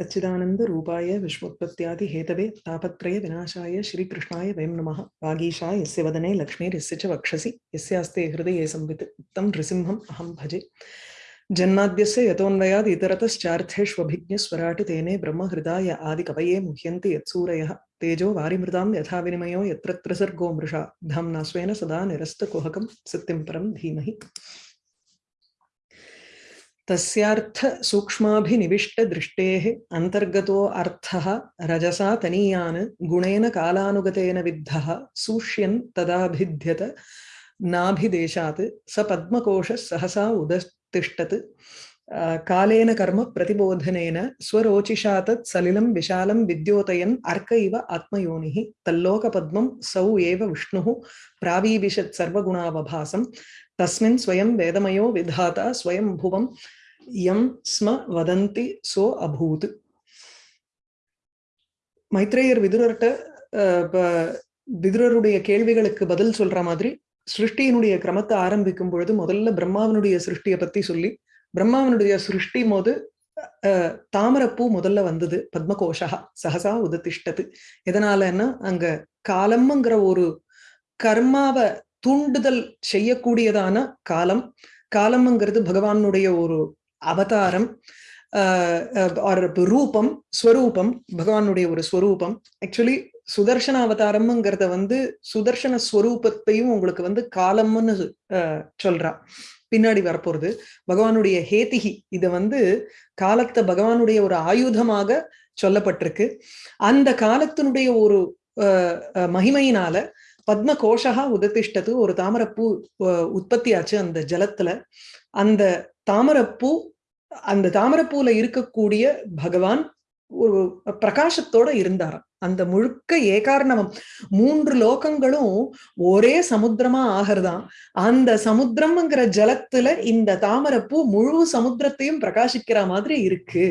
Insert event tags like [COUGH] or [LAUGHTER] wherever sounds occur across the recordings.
सच्चिदानन्दरूपाय विश्वोत्पत्त्यादिहेतवे तापत्रय विनाशाय श्रीकृष्णाय वयं नमः। वागीशा यस्य वदने लक्ष्मीर्यस्य च वक्षसि यस्यास्ते हृदये संवित् तं नृसिंहम् अहं भजे। जन्माद्यस्य यतोऽन्वयाद् इतरतश्चार्थेष्वभिज्ञस्वराट् तेने ब्रह्महृदाय आदिकवये मुह्यन्ति यत्सूरयः। तेजो वारिमृतां यथा विनिमयो यत्र त्रिसर्गो मृषा धाम्ना स्वेन सदा निरस्तकुहकं सत्यं परं धीमहि। तस्यार्थ सूक्ष्माभिनिविष्टदृष्टेः अन्तर्गतो अर्थः रजसा तनीयान् गुणेन कालानुगतेन विद्धः सूष्यन् तदाभिध्यत नाभिदेशात् स पद्मकोशः सहसा उदतिष्ठत्। कालेन कर्म प्रतिबोधनेन स्वरोचिषा तत् सलिलं विशालं विद्योतयन् अर्क इव आत्मयोनिः तल्लोकपद्मं सौ एव विष्णुः प्रावीविशत् सर्वगुणावभासं। तस्मिन् स्वयं वेदमयो विधाता स्वयं भुवं யம் ஸ்ம வதந்தி சோ அபூத் மைத்ரேயர் விதுரர்கிட்ட விதுரருடைய கேள்விகளுக்கு பதில் சொல்ற மாதிரி சிருஷ்டியினுடைய கிரமத்தை ஆரம்பிக்கும் பொழுது முதல்ல பிரம்மாவினுடைய சிருஷ்டியை பத்தி சொல்லி பிரம்மாவினுடைய சிருஷ்டி போது தாமரப்பூ முதல்ல வந்தது பத்மகோஷா சகசா உததிஷ்டது. எதனாலன்னா அங்க காலம்ங்கிற ஒரு கர்மாவை தூண்டுதல் செய்யக்கூடியதான காலம். காலம்ங்கிறது பகவானுடைய ஒரு அவதாரம் ரூபம் ஸ்வரூபம் பகவானுடைய ஒரு ஸ்வரூபம். ஆக்சுவலி சுதர்சன அவதாரம்ங்கிறத வந்து சுதர்சன ஸ்வரூபத்தையும் உங்களுக்கு வந்து காலம்னு சொல்றா. பின்னாடி வரப்போறது. பகவானுடைய ஹேதிகி இத வந்து காலத்தை பகவானுடைய ஒரு ஆயுதமாக சொல்லப்பட்டிருக்கு. அந்த காலத்தினுடைய ஒரு மகிமையினால பத்ம கோஷகா உததிஷ்டத்து ஒரு தாமரப்பூ உற்பத்தி ஆச்சு அந்த ஜலத்துல. அந்த தாமரப்பூ அந்த தாமரப்பூல இருக்கக்கூடிய பகவான் ஒரு பிரகாசத்தோட இருந்தாராம். அந்த முழுக்க ஏகாரணமம் மூன்று லோகங்களும் ஒரே சமுத்திரமா ஆகிறதாம். அந்த சமுத்திரம்ங்கிற ஜலத்துல இந்த தாமரப்பூ முழு சமுத்திரத்தையும் பிரகாசிக்கிற மாதிரி இருக்கு.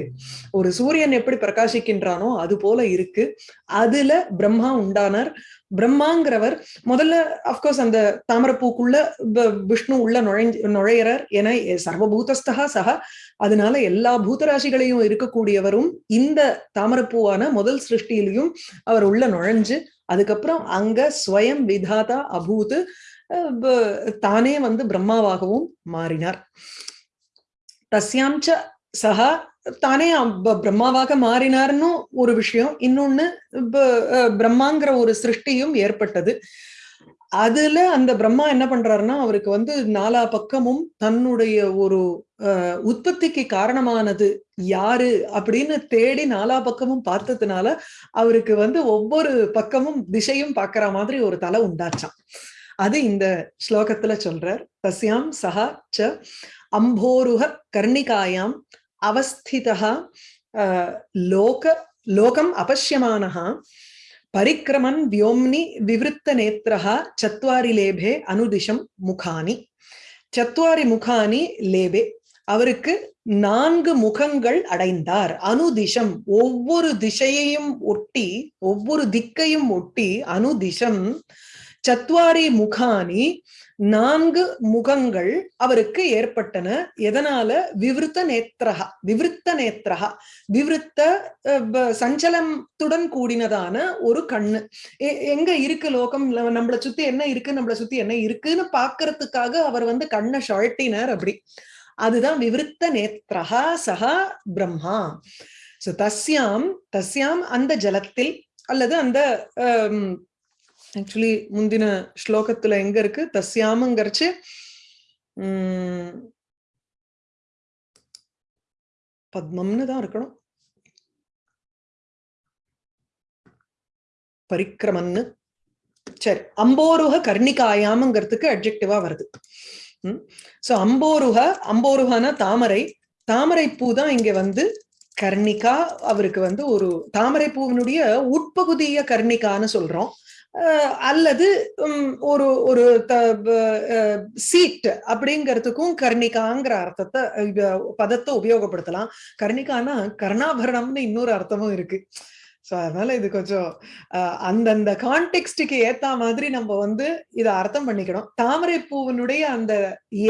ஒரு சூரியன் எப்படி பிரகாசிக்கின்றானோ அது போல இருக்கு. அதுல பிரம்மா உண்டானார். பிரம்மாங்கிறவர் முதல்ல அப்கோர்ஸ் அந்த தாமரப்பூக்குள்ள விஷ்ணு உள்ள நுழைஞ்சு நுழையிறார் என சர்வபூதஸ்தகா சகா. அதனால எல்லா பூதராசிகளையும் இருக்கக்கூடியவரும் இந்த தாமரப்பூவான முதல் சிருஷ்டியிலையும் அவர் உள்ள நுழைஞ்சு அதுக்கப்புறம் அங்க ஸ்வயம் விதாதா அபூத் தானே வந்து பிரம்மாவாகவும் மாறினார். தஸ்யாம்ச்ச சகா தானே பிரம்மாவாக மாறினார்னு ஒரு விஷயம். இன்னொன்னு பிரம்மாங்கிற ஒரு சிருஷ்டியும் ஏற்பட்டது. அதுல அந்த பிரம்மா என்ன பண்றாருன்னா அவருக்கு வந்து நாலா பக்கமும் தன்னுடைய ஒரு உற்பத்திக்கு காரணமானது யாரு அப்படின்னு தேடி நாலா பக்கமும் பார்த்ததுனால அவருக்கு வந்து ஒவ்வொரு பக்கமும் திசையும் பாக்குற மாதிரி ஒரு தலை உண்டாச்சான் அது இந்த ஸ்லோகத்துல சொல்றார். தஸ்யாம் சஹா ச அம்போருக கர்ணிகாயாம் அவஸ்திதா லோக லோகம் அபஷ்யமானஹா பரிக்கிரமன் வியோம்னி விவருத்த நேத்திரா சத்வாரி லேபே அனுதிஷம் முகானி சத்வாரி முகானி லேபே அவருக்கு நான்கு முகங்கள் அடைந்தார். அனுதிஷம் ஒவ்வொரு திசையையும் ஒட்டி ஒவ்வொரு திக்கையும் ஒட்டி அனுதிஷம் சத்வாரி முகானி நான்கு முகங்கள் அவருக்கு ஏற்பட்டன. எதனால? விவருத்த நேத்திரகா விவருத்த நேத்திரகா விவருத்த சஞ்சலத்துடன் கூடினதான ஒரு கண்ணு. எங்க இருக்கு லோகம்? நம்மளை சுத்தி என்ன இருக்கு? நம்மளை சுத்தி என்ன இருக்குன்னு பாக்குறதுக்காக அவர் வந்து கண்ணை ஷாழ்த்தினார் அப்படி. அதுதான் விவருத்த நேத்திரகா சகா பிரம்மா. சோ தஸ்யாம் தஸ்யாம் அந்த ஜலத்தில் அல்லது அந்த ஆக்சுவலி முந்தின ஸ்லோகத்துல எங்க இருக்கு? தஸ்யாமங்கிறச்சு உம் பத்மம்னு தான் இருக்கணும். பரிக்கிரமன்னு சரி அம்போருக கர்ணிகாயாமங்கிறதுக்கு அப்ஜெக்டிவா வருது. சோ அம்போருக அம்போருகனா தாமரை. தாமரை பூ தான் இங்க வந்து கர்ணிகா அவருக்கு வந்து ஒரு தாமரை பூவினுடைய உட்பகுதிய கர்ணிகான்னு சொல்றோம். அல்லது ஒரு ஒரு சீட் அப்படிங்கிறதுக்கும் கர்ணிகாங்கிற அர்த்தத்தை பதத்தை உபயோகப்படுத்தலாம். கர்ணிகானா கர்ணாபரணம்னு இன்னொரு அர்த்தமும் இருக்கு. சோ அதனால இது கொஞ்சம் அந்தந்த கான்டெக்ஸ்டுக்கு ஏத்த மாதிரி நம்ம வந்து இத அர்த்தம் பண்ணிக்கணும். தாமரை பூவினுடைய அந்த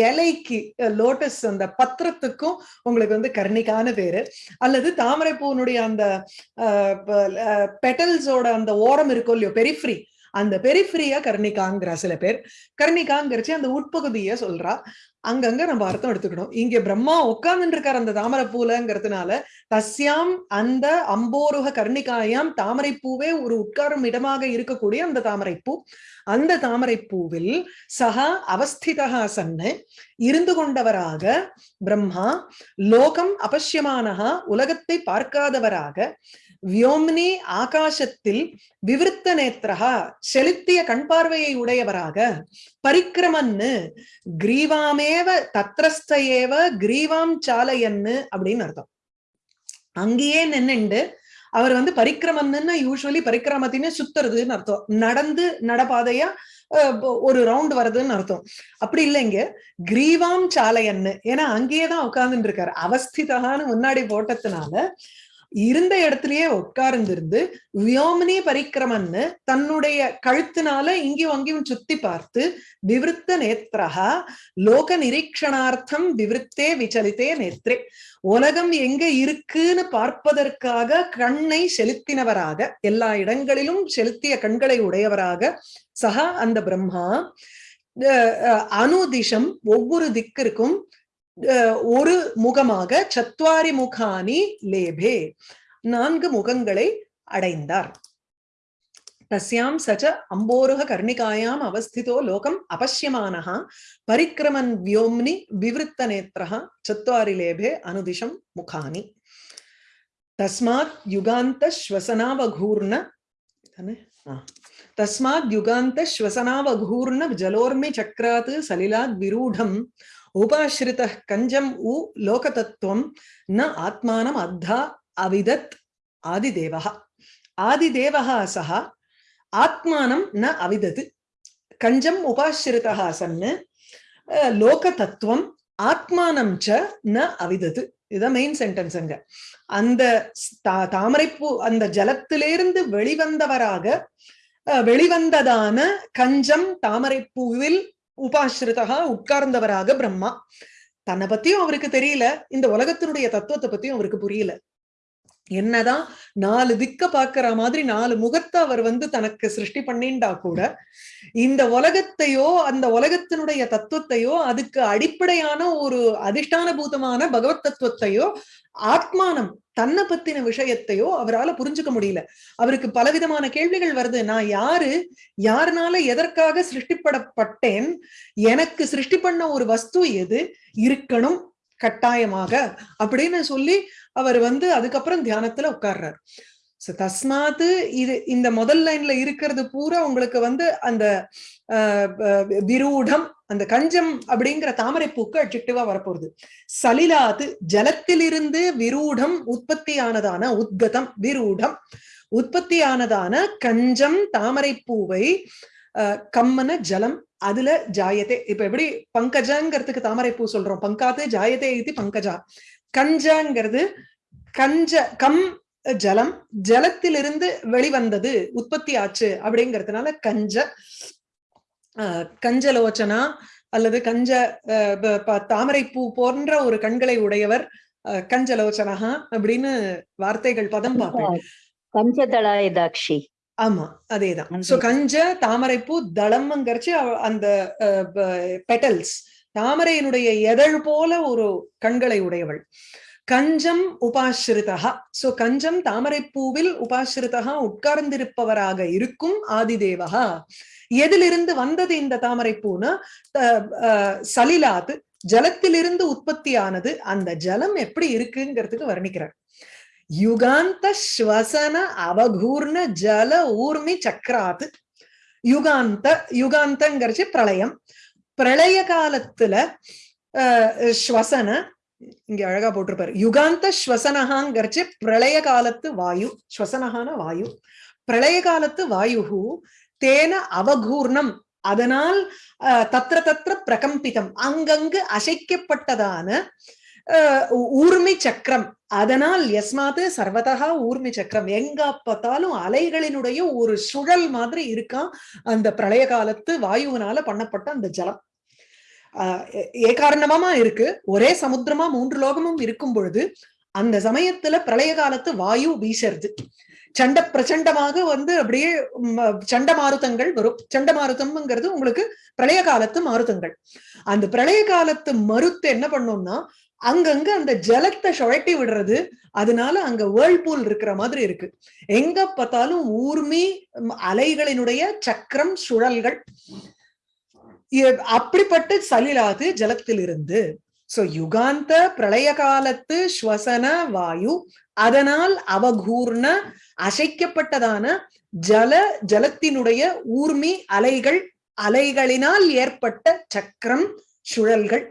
இலைக்கு லோட்டஸ் அந்த பத்திரத்துக்கும் உங்களுக்கு வந்து கர்ணிகான பேரு. அல்லது தாமரை பூவினுடைய அந்த பெட்டல்ஸோட அந்த ஓரம் இருக்கும் இல்லையோ பெரிஃப்ரி அந்த பெரிஃப்ரியா கர்ணிகாங்கிற சில பேர். கர்ணிகாங்கிறச்சு அந்த உட்பகுதிய சொல்றா. அங்கங்க நம்ம அர்த்தம் எடுத்துக்கணும். இங்க பிரம்மா உட்கார்ந்துட்டு இருக்கார் அந்த தாமரை பூலங்கிறதுனால தஸ்யாம் அந்த அம்போருக கர்ணிகாயாம் தாமரை பூவே ஒரு உட்காரும் இடமாக இருக்கக்கூடிய அந்த தாமரை பூ அந்த தாமரை பூவில் சகா அவஸ்திதா சன்ன இருந்து கொண்டவராக பிரம்மா லோகம் அபஷ்யமானஹா உலகத்தை பார்க்காதவராக வியோம்னி ஆகாசத்தில் விவிருத்த நேத்திரகா செலுத்திய கண் பார்வையை உடையவராக. பரிக்கிரமன்னு கிரீவாமேவ தத்ரஸ்தேவ கிரீவாம் சாலையன்னு அப்படின்னு அர்த்தம். அங்கேயே நின்னுண்டு அவர் வந்து பரிக்கிரமன்னு யூஸ்வலி பரிக்கிரமத்தின்னு சுத்துறதுன்னு அர்த்தம். நடந்து நடபாதையா ஒரு ரவுண்ட் வருதுன்னு அர்த்தம். அப்படி இல்லைங்க. கிரீவாம் சாலையன்னு ஏன்னா அங்கேயே தான் உட்கார்ந்துட்டு இருக்காரு. அவஸ்திதான்னு முன்னாடி போட்டதுனால இருந்த இடத்துலயே உட்கார்ந்திருந்து வியோமினி பரிக்கிரமன்னு தன்னுடைய கழுத்தினால இங்கேயும் அங்கேயும் சுத்தி பார்த்து விவருத்த நேத்ரஹா லோக நிரீக்ஷணார்த்தம் விவருத்தே விசலித்தே நேத்ரே. உலகம் எங்க இருக்குன்னு பார்ப்பதற்காக கண்ணை செலுத்தினவராக எல்லா இடங்களிலும் செலுத்திய கண்களை உடையவராக சகா அந்த பிரம்மா. அஹ், அஹ், அனுதிஷம் ஒவ்வொரு திக்கிற்கும் ஒரு முகமாக சத்வாரி முகானி லேபே நான்கு முகங்களை அடைந்தார். தஸ்யாம் சச்ச அம்போருக கர்ணிகாயாம் அவஸ்திதோ லோகம் அபஷ்யமானः பரிக்கிரமன் வியோம்னி விவருத்த நேத்திரஹா சத்வாரி லேபே அனுதிஷம் முகானி. தஸ்மாத் யுகாந்த ஸ்வசனாவகூர்ண தானே? தஸ்மாத் யுகாந்த ஸ்வசனாவகூர்ண ஜலோர்மி சக்ராத் சலிலாத் விரூடம் உபாஸ்ரித கஞ்சம் உ லோகதத்துவம் ந ஆத்மானம் அத்தா அவிதத் ஆதிதேவः ஆதிதேவः சः ஆத்மானம் ந அவிதது. கஞ்சம் உபாஸ்ரிதः சன்னு அஹ், லோகதத்துவம் ஆத்மானம் ச ந அவிதது. இதுதான் மெயின் சென்டென்ஸ் அங்க. அந்த தா- தாமரைப்பூ அந்த ஜலத்திலிருந்து வெளிவந்தவராக வெளிவந்ததான கஞ்சம் தாமரைப்பூவில் உபாஸ்ரிதா உட்கார்ந்தவராக பிரம்மா. தன்னை பத்தியும் அவருக்கு தெரியல இந்த உலகத்தினுடைய தத்துவத்தை பத்தியும் அவருக்கு புரியல. என்னதான் நாலு திக்க பாக்குற மாதிரி நாலு முகத்தை அவர் வந்து தனக்கு சிருஷ்டி பண்ணிண்டா கூட இந்த உலகத்தையோ அந்த உலகத்தினுடைய தத்துவத்தையோ அதுக்கு அடிப்படையான ஒரு அதிஷ்டான பூதமான பகவத் தத்துவத்தையோ ஆத்மானம் தன்னை பத்தின விஷயத்தையோ அவரால புரிஞ்சுக்க முடியல. அவருக்கு பலவிதமான கேள்விகள் வருது. நான் யாரு? யாருனால எதற்காக சிருஷ்டிப்படப்பட்டேன்? எனக்கு சிருஷ்டி பண்ண ஒரு வஸ்து எது? இருக்கணும் கட்டாயமாக அப்படின்னு சொல்லி அவர் வந்து அதுக்கப்புறம் தியானத்துல உட்கார்றார். So, தஸ்மாத்து இது இந்த முதல் லைன்ல இருக்கிறது பூரா உங்களுக்கு வந்து அந்த அஹ், விரூடம் அந்த கஞ்சம் அப்படிங்கிற தாமரை பூக்கு அட்ஜெக்டிவா வரப்போகுது. சலிலாது ஜலத்திலிருந்து விரூடம் உற்பத்தியானதான உத்கதம் விரூடம் உற்பத்தியானதான கஞ்சம் தாமரை பூவை ஆஹ், கம்மன ஜலம் அதுல ஜாயத்தை இப்ப எப்படி பங்கஜங்கிறதுக்கு தாமரை பூ சொல்றோம். பங்காத்து ஜாயத்தை இது பங்கஜா. கஞ்சங்கிறது கஞ்ச கம் ஜலம் ஜலத்திலிருந்து வெளிவந்தது உற்பத்தி ஆச்சு அப்படிங்கிறதுனால கஞ்ச கஞ்சலோச்சனா அல்லது கஞ்ச ப- தாமரைப்பூ போன்ற ஒரு கண்களை உடையவர் கஞ்சலோச்சனஹா அப்படின்னு வார்த்தைகள் பதம் பார்ப்பேன். கஞ்சதளாய தாக்ஷி ஆமா அதேதான். சோ கஞ்ச தாமரைப்பூ தளம்ங்கிறச்சு அந்த பெட்டல்ஸ் தாமரையினுடைய எதழ் போல ஒரு கண்களை உடையவள். கஞ்சம் உபாசிரிதா சோ கஞ்சம் தாமரைப்பூவில் உபாசிரிதா உட்கார்ந்திருப்பவராக இருக்கும் ஆதிதேவகா எதிலிருந்து வந்தது இந்த தாமரைப்பூனா த- அஹ், ஜலத்திலிருந்து உற்பத்தியானது அந்த ஜலம் எப்படி இருக்குங்கிறதுக்கு வர்ணிக்கிறார். யுகாந்த ஸ்வசன அவகூர்ண ஜல ஊர்மி சக்கராத் யுகாந்த யுகாந்தங்கிறச்சு பிரளயம். பிரளய காலத்துல ஸ்வசன இங்க அழகா போட்டிருப்பாரு. யுகாந்த ஸ்வசனகாங்கிறச்சு பிரளய காலத்து வாயு ஸ்வசனகான வாயு. பிரளய காலத்து வாயுகு தேன அவகூர்ணம் அதனால் தத்திர தத்திர பிரகம்பிதம் அங்கங்கு அசைக்கப்பட்டதான ஊர்மி சக்கரம். அதனால் எஸ்மாத்து சர்வதா ஊர்மி சக்கரம். எங்க பார்த்தாலும் அலைகளினுடைய ஒரு சுழல் மாதிரி இருக்கான் அந்த பிரளய காலத்து வாயுவினால பண்ணப்பட்ட அந்த ஜலம். ஏ- காரணமா இருக்கு. ஒரே சமுத்திரமா மூன்று லோகமும் இருக்கும் பொழுது அந்த சமயத்துல பிரளய காலத்து வாயு வீசருது. சண்ட பிரச்சண்டமாக வந்து அப்படியே சண்ட மாருதங்கள் வரும். சண்ட மாருதம்ங்கிறது உங்களுக்கு பிரளய காலத்து மாருதங்கள். அந்த பிரளய காலத்து மருத்து என்ன பண்ணோம்னா அங்கங்க அந்த ஜலத்தை சுழட்டி விடுறது. அதனால அங்க வேர்ல்பூல் இருக்கிற மாதிரி இருக்கு. எங்க பார்த்தாலும் ஊர்மி அலைகளினுடைய சக்கரம் சுழல்கள். அப்படிப்பட்ட சலிலாது ஜலத்திலிருந்து. சோ யுகாந்த பிரளய காலத்து ஸ்வசன வாயு அதனால் அவகூர்ண அசைக்கப்பட்டதான ஜல ஜலத்தினுடைய ஊர்மி அலைகள் அலைகளினால் ஏற்பட்ட சக்கரம் சுழல்கள்.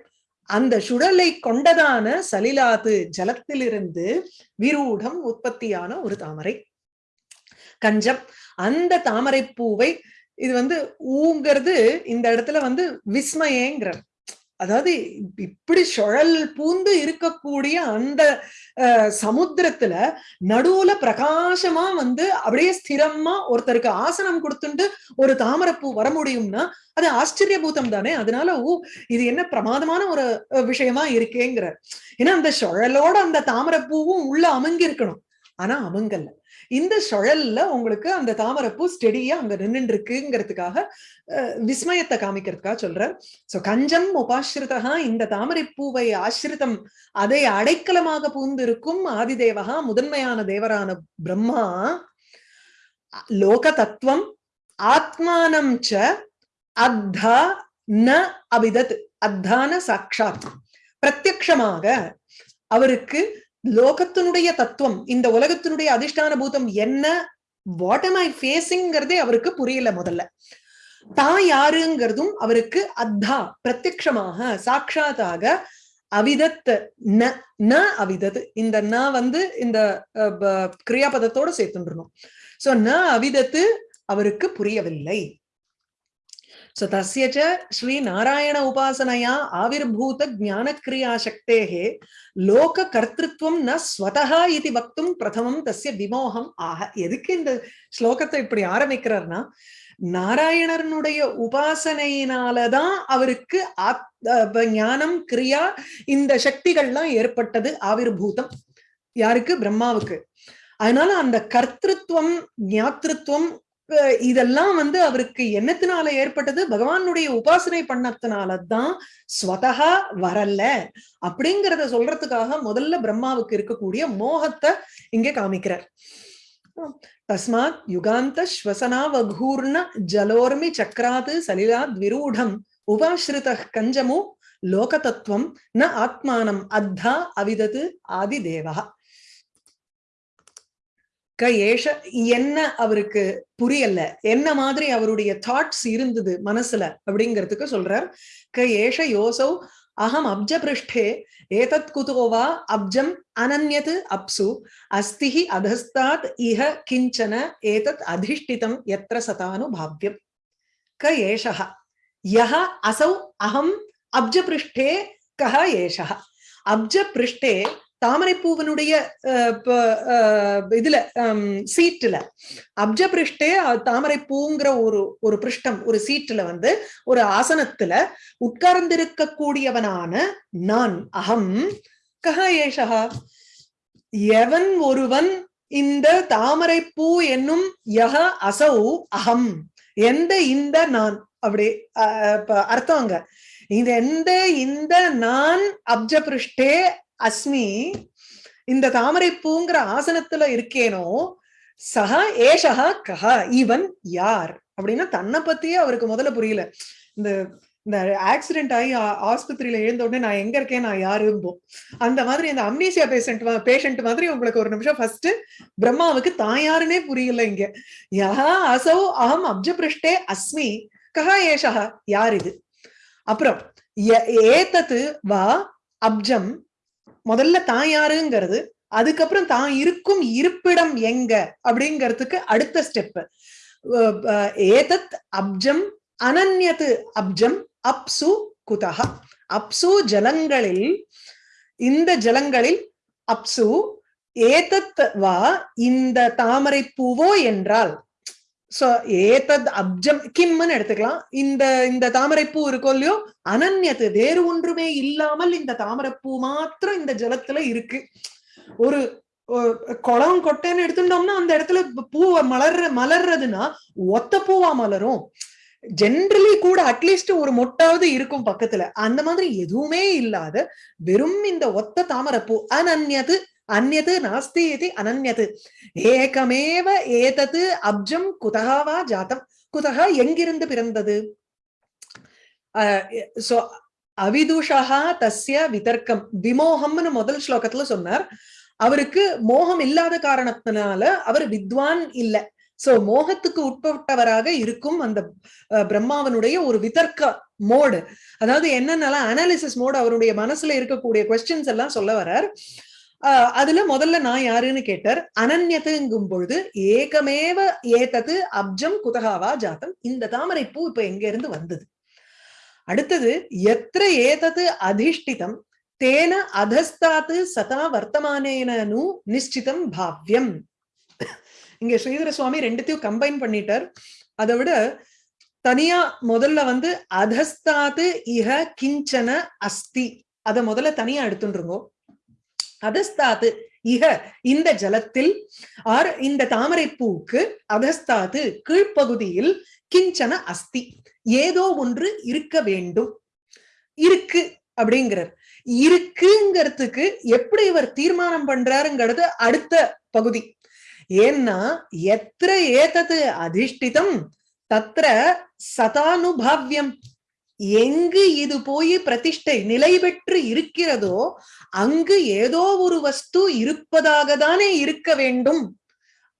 அந்த சுழலை கொண்டதான சலிலாது ஜலத்திலிருந்து விரூடம் உற்பத்தியான ஒரு தாமரை. கஞ்சம் அந்த தாமரை பூவை இது வந்து ஊங்கிறது இந்த இடத்துல வந்து விஸ்மயங்கிற அதாவது இப்படி சுழல் பூந்து இருக்கக்கூடிய அந்த அஹ், சமுத்திரத்துல நடுவுல பிரகாசமா வந்து அப்படியே ஸ்திரமா ஒருத்தருக்கு ஆசனம் கொடுத்துட்டு ஒரு தாமரைப்பூ வர முடியும்னா அது ஆச்சரியபூதம் தானே அதனால ஊ இது என்ன பிரமாதமான ஒரு விஷயமா இருக்கேங்கிற ஏன்னா அந்த சுழலோட அந்த தாமரப்பூவும் உள்ள அமங்கி இருக்கணும் ஆனா அமங்கல்ல இந்த சுழல்ல உங்களுக்கு அந்த தாமரைப்பூ ஸ்டெடியா அங்க நின்று இருக்குங்கிறதுக்காக விஸ்மயத்தை காமிக்கிறதுக்காக சொல்றார். சோ கஞ்சம் உபாசிரிதா இந்த தாமரைப்பூவை ஆசிரிதம் அதை அடைக்கலமாக பூந்திருக்கும் ஆதிதேவகா முதன்மையான தேவரான பிரம்மா. லோக தத்துவம் ஆத்மானம் ச அத்தா ந அபிதத் அத்தான சாட்சாத். பிரத்யக்ஷமாக அவருக்கு லோகத்தினுடைய தத்துவம் இந்த உலகத்தினுடைய அதிஷ்டான பூதம் என்ன? வாட் எம் ஐ ஃபேஸிங்கிறதே அவருக்கு புரியல முதல்ல. தான் யாருங்கிறதும் அவருக்கு அத்தா பிரத்யக்ஷமாக சாட்சாத்தாக அவிதத் ந ந அவிதத். இந்த ந வந்து இந்த ப- கிரியாபதத்தோட சேர்த்துன்றணும். சோ ந அவிதத்து அவருக்கு புரியவில்லை. சோ தஸ்ய ஸ்ரீ நாராயண உபாசனையா ஆவிர்பூத ஞானக்ரியா சக்தேகே லோக கர்த்திருவம் ந ஸ்வதஹா இது வக்தும் பிரதமம் விமோகம் ஆக எதுக்கு இந்த ஸ்லோகத்தை இப்படி ஆரம்பிக்கிறார்னா நாராயணனுடைய உபாசனையினாலதான் அவருக்கு ஆத் ஞானம் கிரியா இந்த சக்திகள்லாம் ஏற்பட்டது ஆவிர்பூதம் யாருக்கு பிரம்மாவுக்கு அதனால அந்த கர்த்திருவம் ஞாத்திருவம் இதெல்லாம் வந்து அவருக்கு என்னத்தினால ஏற்பட்டது. பகவானுடைய உபாசனை பண்ணத்தினாலதான் ஸ்வதகா வரல. அப்படிங்கிறத சொல்றதுக்காக முதல்ல பிரம்மாவுக்கு இருக்கக்கூடிய மோகத்தை இங்க காமிக்கிறார். தஸ்மாத் யுகாந்த ஸ்வசனாவகூர்ண ஜலோர்மி சக்கராது சலிலாத் விரூடம் உபாஸ்ருத கஞ்சமு லோகதத்துவம் ந ஆத்மானம் அத்தா அவிதத்து ஆதி தேவகா ஏஷ என்ன அவருக்கு புரியல. என்ன மாதிரி அவருடைய தாட்ஸ் இருந்தது மனசுல அப்படிங்கிறதுக்கு சொல்றார். க ஏஷ யோசௌ அகம் அப்ஜ பிருஷ்டே ஏதத் குதோ வா அப்ஜம் அனன்யத் அப்சு அஸ்திஹி அதஸ்தாத் இஹ கிஞ்சன ஏதத் அதிஷ்டிதம் எத்திர சதானுபாவ்யம் க ஏஷः யஹ அசௌ அகம் அப்ஜ பிருஷ்டே கஹ ஏஷः அப்ஜ பிருஷ்டே தாமரைப்பூவனுடைய அஹ், இதுல சீட்டுல. அப்ஜபிருஷ்டே தாமரைப்பூங்கிற ஒரு ஒரு பிருஷ்டம் ஒரு சீட்டுல வந்து ஒரு ஆசனத்துல உட்கார்ந்திருக்கக்கூடியவனான நான் அகம் கஹ ஏஷா எவன் ஒருவன் இந்த தாமரைப்பூ என்னும் யக அசௌ அகம் எந்த இந்த நான்? அப்படி அஹ், அர்த்தம் அங்க. இது எந்த இந்த நான் அப்ஜபிருஷ்டே அஸ்மி இந்த தாமரை பூங்கிற ஆசனத்துல இருக்கேனோ சஹ ஏஷா கஹ இவன் யார்? அப்படின்னா தன்னை பத்தியே அவருக்கு முதல்ல புரியல. இந்த இந்த ஆக்சிடென்ட் ஆகி ஆஸ்பத்திரியில எழுந்த உடனே நான் எங்க இருக்கேன் நான் யாரும்போம் அந்த மாதிரி இந்த அம்னீசியா பேஷண்ட் பேஷண்ட் மாதிரி உங்களுக்கு ஒரு நிமிஷம் ஃபர்ஸ்ட் பிரம்மாவுக்கு தான் யாருன்னே புரியல இங்க. யா அசௌ அகம் அப்ஜ பிருஷ்டே அஸ்மி கஹா ஏஷா யார் இது? அப்புறம் ய- ஏதத்து வா அப்ஜம் முதல்ல தான் யாருங்கிறது அதுக்கப்புறம் தான் இருக்கும் இருப்பிடம் எங்க அப்படிங்கிறதுக்கு அடுத்த ஸ்டெப் ஏதத் அப்ஜம் அனன்யத்து அப்ஜம் அப்சு குதஹா. அப்சு ஜலங்களில் இந்த ஜலங்களில் அப்சு ஏதத் வா இந்த தாமரை பூவோ என்றால் சோ ஏதத் அப்ஜம் கிம்னு எடுத்துக்கலாம். இந்த இந்த தாமரைப்பூ இருக்கோ இல்லையோ அனன்யத்து வேறு ஒன்றுமே இல்லாமல் இந்த தாமரைப்பூ மாத்திரம் இந்த ஜலத்துல இருக்கு. ஒரு குளம் கொட்டைன்னு எடுத்துட்டோம்னா அந்த இடத்துல பூவை மலர்ற மலர்றதுன்னா ஒத்த பூவா மலரும். ஜென்ரலி கூட அட்லீஸ்ட் ஒரு மொட்டாவது இருக்கும் பக்கத்துல. அந்த மாதிரி எதுவுமே இல்லாத வெறும் இந்த ஒத்த தாமரைப்பூ அனன்யது அந்நது நாஸ்தி இது அனன்யது ஏகமேவ ஏதது அப்ஜம் குதகாவா ஜாத்தம். குதகா எங்கிருந்து பிறந்தது? சோ அவிதுஷா தஸ்ய விதர்க்கம். விமோகம்னு முதல் ஸ்லோகத்துல சொன்னார். அவருக்கு மோகம் இல்லாத காரணத்தினால அவர் வித்வான் இல்ல. சோ மோகத்துக்கு உட்பட்டவராக இருக்கும் அந்த பிரம்மாவனுடைய ஒரு விதர்க்க மோடு. அதாவது என்னென்னலாம் அனாலிசிஸ் மோடு அவருடைய மனசுல இருக்கக்கூடிய கொஸ்டின்ஸ் எல்லாம் சொல்ல வர்றார். ஆஹ் அதுல முதல்ல நான் யாருன்னு கேட்டார். அனன்யத்துங்கும் பொழுது ஏகமேவ ஏதது அப்ஜம் குதகாவா ஜாத்தம். இந்த தாமரை பூ இப்ப எங்க இருந்து வந்தது? அடுத்தது எத்திர ஏதது அதிஷ்டிதம்? தேன அதஸ்தாத்து சதா வர்த்தமானேனு நிச்சிதம் பாவ்யம். இங்க ஸ்ரீதர சுவாமி ரெண்டுத்தையும் கம்பைன் பண்ணிட்டார். அதை விட தனியா முதல்ல வந்து அதஸ்தாத்து இஹ கிஞ்சன அஸ்தி. அத முதல்ல தனியா எடுத்துருங்கோ அதஸ்தாது இக இந்த ஜலத்தில் ஆர் இந்த தாமரை பூக்கு அதஸ்தாத்து கீழ்ப்பகுதியில் கிஞ்சன அஸ்தி. ஏதோ ஒன்று இருக்க வேண்டும். இருக்கு அப்படிங்கிறார். இருக்குங்கிறதுக்கு எப்படி இவர் தீர்மானம் பண்றாருங்கிறது அடுத்த பகுதி. ஏன்னா எத்திர ஏதது அதிஷ்டிதம் தத்ர சதானுபாவியம். எங்கு இது போய் பிரதிஷ்டை நிலை பெற்று இருக்கிறதோ அங்கு ஏதோ ஒரு வஸ்து இருப்பதாக தானே இருக்க வேண்டும்.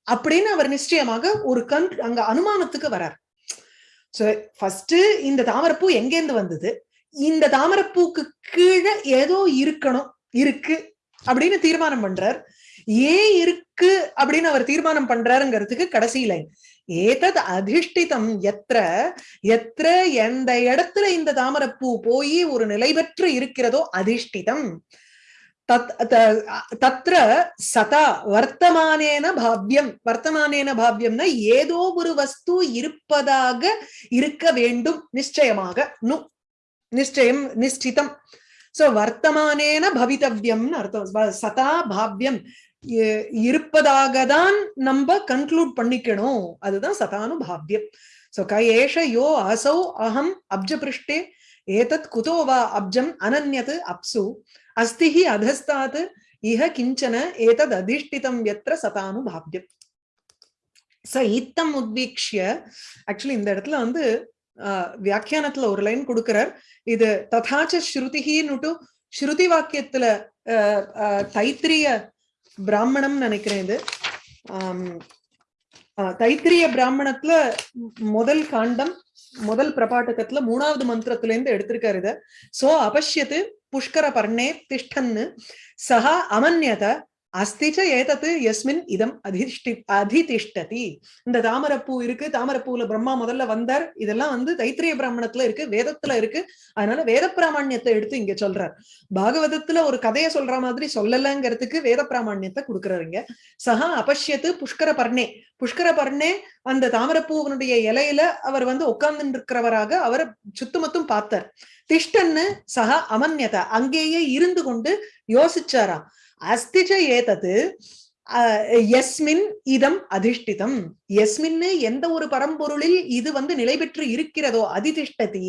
அப்படின்னு அவர் நிச்சயமாக ஒரு கண் அங்க அனுமானத்துக்கு வரார். சோ ஃபர்ஸ்ட் இந்த தாமரப்பூ எங்கேருந்து வந்தது? இந்த தாமரப்பூக்கு கீழே ஏதோ இருக்கணும் இருக்கு அப்படின்னு தீர்மானம் பண்றார். ஏன் இருக்கு அப்படின்னு அவர் தீர்மானம் பண்றாருங்கிறதுக்கு கடைசி லைன் ஏதத் அதிஷ்டிதம் எத்திர எத்திர எந்த இடத்துல இந்த தாமரப்பூ போய் ஒரு நிலை பெற்று இருக்கிறதோ அதிஷ்டிதம். தத்ர சதா வர்த்தமானேன பாவ்யம். வர்த்தமானேன பாவ்யம்னா ஏதோ ஒரு வஸ்து இருப்பதாக இருக்க வேண்டும் நிச்சயமாக. நு நிச்சயம் நிஷ்டிதம். சோ வர்த்தமானேன பவித்தவ்யம்னு அர்த்தம். சதா பாவ்யம். இருப்பதாக தான் நம்ம கன்க்ளூட் பண்ணிக்கணும். அதுதான் சதானுபாவியம் சோ கயேஷ யோ அசௌ அகம் அப்ஜபிருஷ்டே. ஏதத் குதோ வா அப்ஜம் அனன்யத் அப்சு. அஸ்திஹி அதஸ்தாத் இஹ கிஞ்சன ஏதத் அதிஷ்டிதம் எத்திர சதானுபாவியம் ச இத்தம் உத்வீக்ஷிய. ஆக்சுவலி இந்த இடத்துல வந்து ஆஹ், வியாக்கியானத்துல ஒரு லைன் கொடுக்கிறார். இது ததாச்ச ஸ்ருதிஹின்னுட்டு ஸ்ருதி வாக்கியத்துல ஆஹ், தைத்திரிய பிராமணம் நினைக்கிறேன் இது. ஆஹ், தைத்திரிய பிராமணத்துல முதல் காண்டம் முதல் பிரபாட்டகத்துல மூணாவது மந்திரத்துல இருந்து எடுத்திருக்காரு இத. சோ அபஷ்யத்து புஷ்கர பர்ணே திஷ்டன்னு. சஹா அமன்யத அஸ்திச்ச ஏதத்து எஸ்மின் இதம் அதிஷ்டி அதிதிஷ்டதி. இந்த தாமரப்பூ இருக்கு தாமரப்பூல பிரம்மா முதல்ல வந்தார். இதெல்லாம் வந்து தைத்திரிய பிராமணத்துல இருக்கு வேதத்துல இருக்கு. அதனால வேத பிராமணியத்தை எடுத்து இங்க சொல்றார். பாகவதத்துல ஒரு கதையை சொல்ற மாதிரி சொல்லலங்கிறதுக்கு வேத பிராமணியத்தை கொடுக்குறாருங்க சஹா அபஷ்யத்து புஷ்கர பர்ணே. புஷ்கர பர்ணே அந்த தாமரப்பூவனுடைய இலையில அவர் வந்து உட்கார்ந்து இருக்கிறவராக அவர் சுத்தமத்தும் பார்த்தார். திஷ்டன்னு சஹா அமன்யத அங்கேயே இருந்து கொண்டு யோசிச்சாராம். அஸ்திஜ ஏதது அஹ், எஸ்மின் இதம் அதிஷ்டிதம். எஸ்மின்னு எந்த ஒரு பரம்பொருளில் இது வந்து நிலை பெற்று இருக்கிறதோ அதிதிஷ்டதி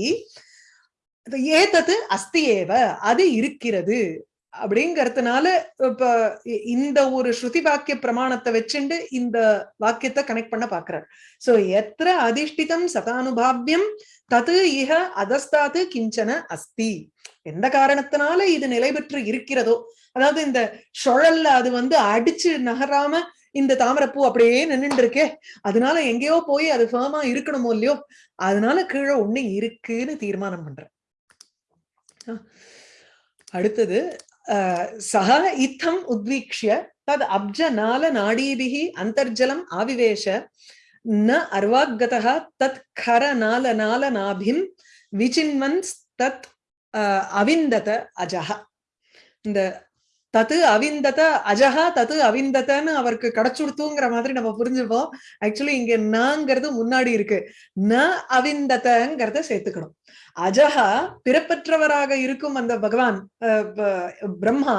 அது ஏதது அஸ்தி ஏவ அது இருக்கிறது. அப்படிங்கறதுனால இப்ப இந்த ஒரு ஸ்ருதி வாக்கிய பிரமாணத்தை வச்சுண்டு இந்த வாக்கியத்தை கனெக்ட் பண்ண பாக்குறார். சோ எத்திர அதிஷ்டிதம் சதானுபாவியம் தது இஹ அதஸ்தாது கிஞ்சன அஸ்தி. எந்த காரணத்தினால இது நிலை பெற்று இருக்கிறதோ அதாவது இந்த சுழல்ல அது வந்து அடிச்சு நகராம இந்த தாமரைப்பூ அப்படியே நின்னுட்டு இருக்கே அதனால எங்கேயோ போய் அது ஃபேமா இருக்கணுமோ இல்லையோ? அதனால கீழே ஒண்ணு இருக்குன்னு தீர்மானம் பண்றேன். அடுத்தது சக இத்தம் உத்வீக்ஷிய தத் அப்ஜ நாள நாடீபிகி அந்தர்ஜலம் ஆவிவேஷ ந அர்வாகதः தத் கர நால நால நாபிம் விசின்வன்ஸ் தத் அவிந்தத அஜஹ. இந்த தத்து அவிந்தத அஜஹா தத்து அவிந்ததன்னு அவருக்கு கிடைச்சுடுத்துங்கிற மாதிரி நம்ம புரிஞ்சுப்போம். ஆக்சுவலி இங்க நங்கிறது முன்னாடி இருக்கு. ந அவிந்ததங்கிறத சேர்த்துக்கணும். அஜஹா பிறப்பற்றவராக இருக்கும் அந்த பகவான் அஹ், பிரம்மா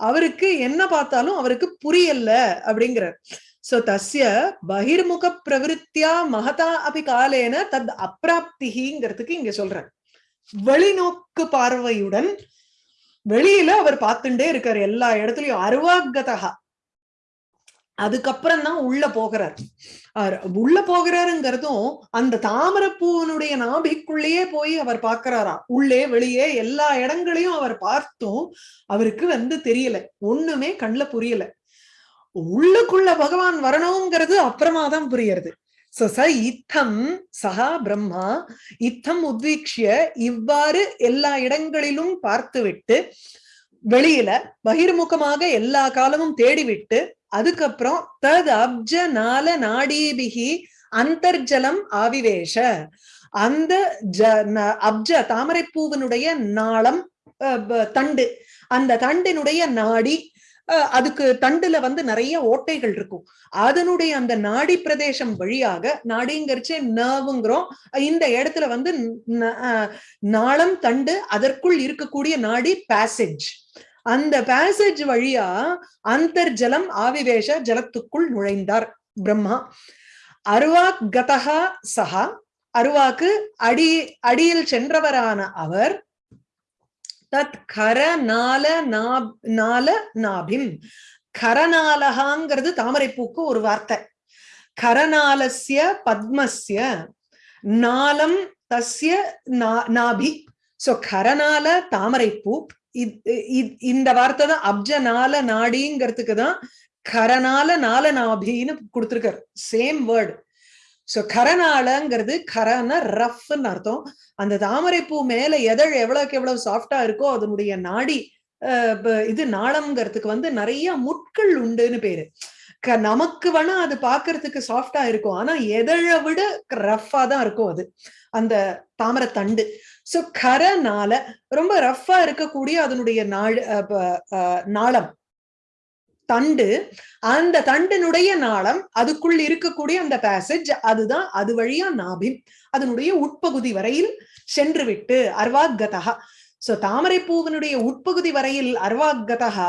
அவருக்கு என்ன பார்த்தாலும் அவருக்கு புரியல அப்படிங்கிறார். சோ தஸ்ய பகிர்முக பிரவிருத்தியா மகதா அபி காலேன தத் அப்பிராப்திங்கிறதுக்கு இங்க சொல்றேன் வெளிநோக்கு பார்வையுடன் வெளியில அவர் பார்த்துட்டே இருக்காரு. எல்லா இடத்துலயும் அருவாகதகா. அதுக்கப்புறம் தான் உள்ள போகிறார். அவர் உள்ள போகிறாருங்கிறதும் அந்த தாமரப்பூவனுடைய நாபிக்குள்ளேயே போய் அவர் பார்க்கிறாராம் உள்ளே வெளியே எல்லா இடங்களையும் அவர் பார்த்தும் அவருக்கு வந்து தெரியல. ஒண்ணுமே கண்ணுல புரியல. உள்ளுக்குள்ள பகவான் வரணுங்கிறது அப்புறமா தான் புரியறது. சோ ச இத்தம் சஹா பிரம்மா. இத்தம் உத்வீக்ஷிய இவ்வாறு எல்லா இடங்களிலும் பார்த்துவிட்டு வெளியில பகிர்முகமாக எல்லா காலமும் தேடிவிட்டு அதுக்கப்புறம் தத் அப்ஜ நால நாடீபிகி அந்தர்ஜலம் ஆவிவேஷ. அந்த ஜ ந- அப்ஜ தாமரைப்பூவினுடைய நாளம் அஹ், தண்டு. அந்த தண்டினுடைய நாடி அதுக்கு தண்டுல வந்து நிறைய ஓட்டைகள் இருக்கும். அதனுடைய அந்த நாடி பிரதேசம் வழியாக நாடிங்கரிச்சே நர்வுங்கிறோம். இந்த இடத்துல வந்து நாளம் தண்டு அதற்குள் இருக்கக்கூடிய நாடி பேசேஜ் அந்த பேசேஜ் வழியா அந்தர்ஜலம் ஆவிவேஷ ஜலத்துக்குள் நுழைந்தார் பிரம்மா. அருவாக் கதகா சஹா அருவாக்கு அடி அடியில் சென்றவரான அவர் தத் கர நால நால நாபிம். கரநாலகாங்கிறது தாமரைப்பூக்கு ஒரு வார்த்தை. கரநாலசிய பத்மஸ்ய நாலம் தஸ்ய நா- நாபி. சோ கரநால தாமரைப்பூ இந்த வார்த்தை தான் அப்ஜநால நாடிங்கிறதுக்கு தான் கரநால நால நாபின்னு கொடுத்துருக்காரு. சேம் வேர்டு சோ கரநாளங்கிறது கரன ரஃப்னு அர்த்தம். அந்த தாமரைப்பூ மேல எதழ் எவ்வளவுக்கு எவ்வளவு சாஃப்டா இருக்கோ அதனுடைய நாடி இது நாளம்ங்கிறதுக்கு வந்து நிறைய முட்கள் உண்டுன்னு பேரு. க- நமக்கு வேணா அது பாக்குறதுக்கு சாஃப்டா இருக்கும். ஆனா எதழை விட ரஃப்பா தான் இருக்கும் அது. அந்த தாமரை தண்டு சோ கரனால ரொம்ப ரஃப்பா இருக்கக்கூடிய அதனுடைய நாள் நாளம். தண்டு. அந்த தண்டினுடைய நாளம் அதுக்குள் இருக்கக்கூடிய அந்த பேசேஜ் அதுதான் அது வழியா நாபி அதனுடைய உட்பகுதி வரையில் சென்று விட்டு அர்வாகதா சோ தாமரை பூவனுடைய உட்பகுதி வரையில் அர்வாகதா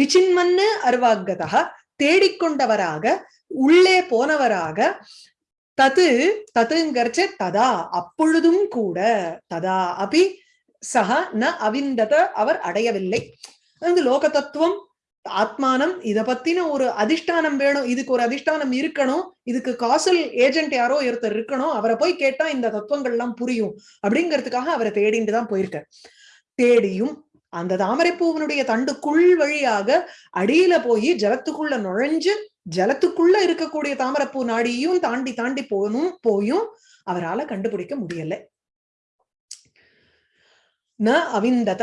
விசின்மன்னு அர்வாகதா தேடிக்கொண்டவராக உள்ளே போனவராக தது ததுங்கர்ச்ச ததா அப்பொழுதும் கூட ததா அபி சக ந அவிந்தத அவர் அடையவில்லை. அது லோக தத்துவம் ஆத்மானம் இத பத்தின ஒரு அதிஷ்டானம் வேணும் இதுக்கு ஒரு அதிஷ்டானம் இருக்கணும் இதுக்கு காசல் ஏஜென்ட் யாரோ ஒருத்தர் இருக்கணும் அவரை போய் கேட்டா இந்த தத்துவங்கள் எல்லாம் புரியும் அப்படிங்கிறதுக்காக அவரை தேடிட்டு தான் போயிருக்கார். தேடியும் அந்த தாமரைப்பூவனுடைய தண்டுக்குள் வழியாக அடியில போய் ஜலத்துக்குள்ள நுழைஞ்சு ஜலத்துக்குள்ள இருக்கக்கூடிய தாமரைப்பூ நாடியும் தாண்டி தாண்டி போகணும் போயும் அவரால கண்டுபிடிக்க முடியல. ந அவிந்தத.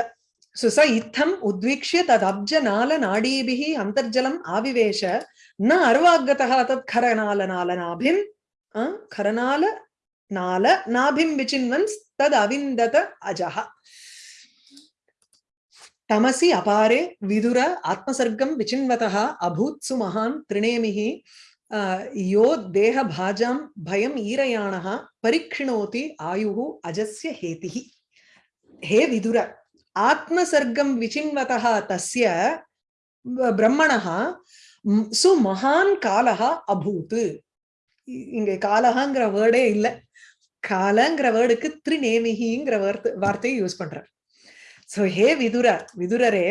सुस इत्थम् उद्वीक्ष्य तदब्जनालनाडीभिः अन्तर्जलम् आविवेश न अर्वाग्गतः तत् खरनालनालनाभिम् विचिन्वन्स्तविन्दत अजः तमसि अपारे विदुर आत्मसर्गं विचिन्वतः अभूत्सु महान् त्रिणेमिः यो देहभाजां भयम् ईरयाणः परिक्षिणोति आयुः अजस्य हेतिः हे विदुर ஆத்மசர்க்கம் விசின்வதா தஸ்ய பிரம்மணா சு மகான் காலகா அபூத்து இ- இங்க காலஹாங்கிற வேர்டே இல்லை. காலங்கிற வேர்டுக்கு திரிநேமிகிங்கிற வார்த்தை வார்த்தையை யூஸ் பண்றார். சோ ஹே விதுர விதுரரே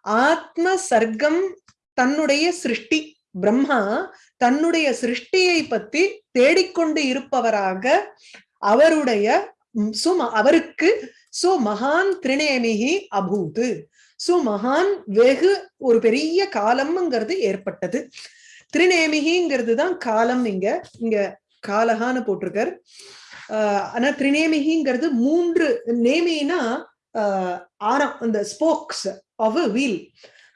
ஆத்ம சர்க்கம் தன்னுடைய சிருஷ்டி பிரம்மா தன்னுடைய சிருஷ்டியை பத்தி தேடிக்கொண்டு இருப்பவராக அவருடைய சும அவருக்கு சோ மகான் திரிணேமிகி அபூது. சோ மகான் வெகு ஒரு பெரிய காலம்ங்கிறது ஏற்பட்டது. திரிநேமிகிங்கிறது தான் காலம் இங்க இங்க காலகான்னு போட்டிருக்கார். ஆஹ் ஆனா திரிநேமிகிங்கிறது மூன்று நேமினா ஆஹ் ஆரம் அந்த ஸ்போக்ஸ் ஆஃப் வீல்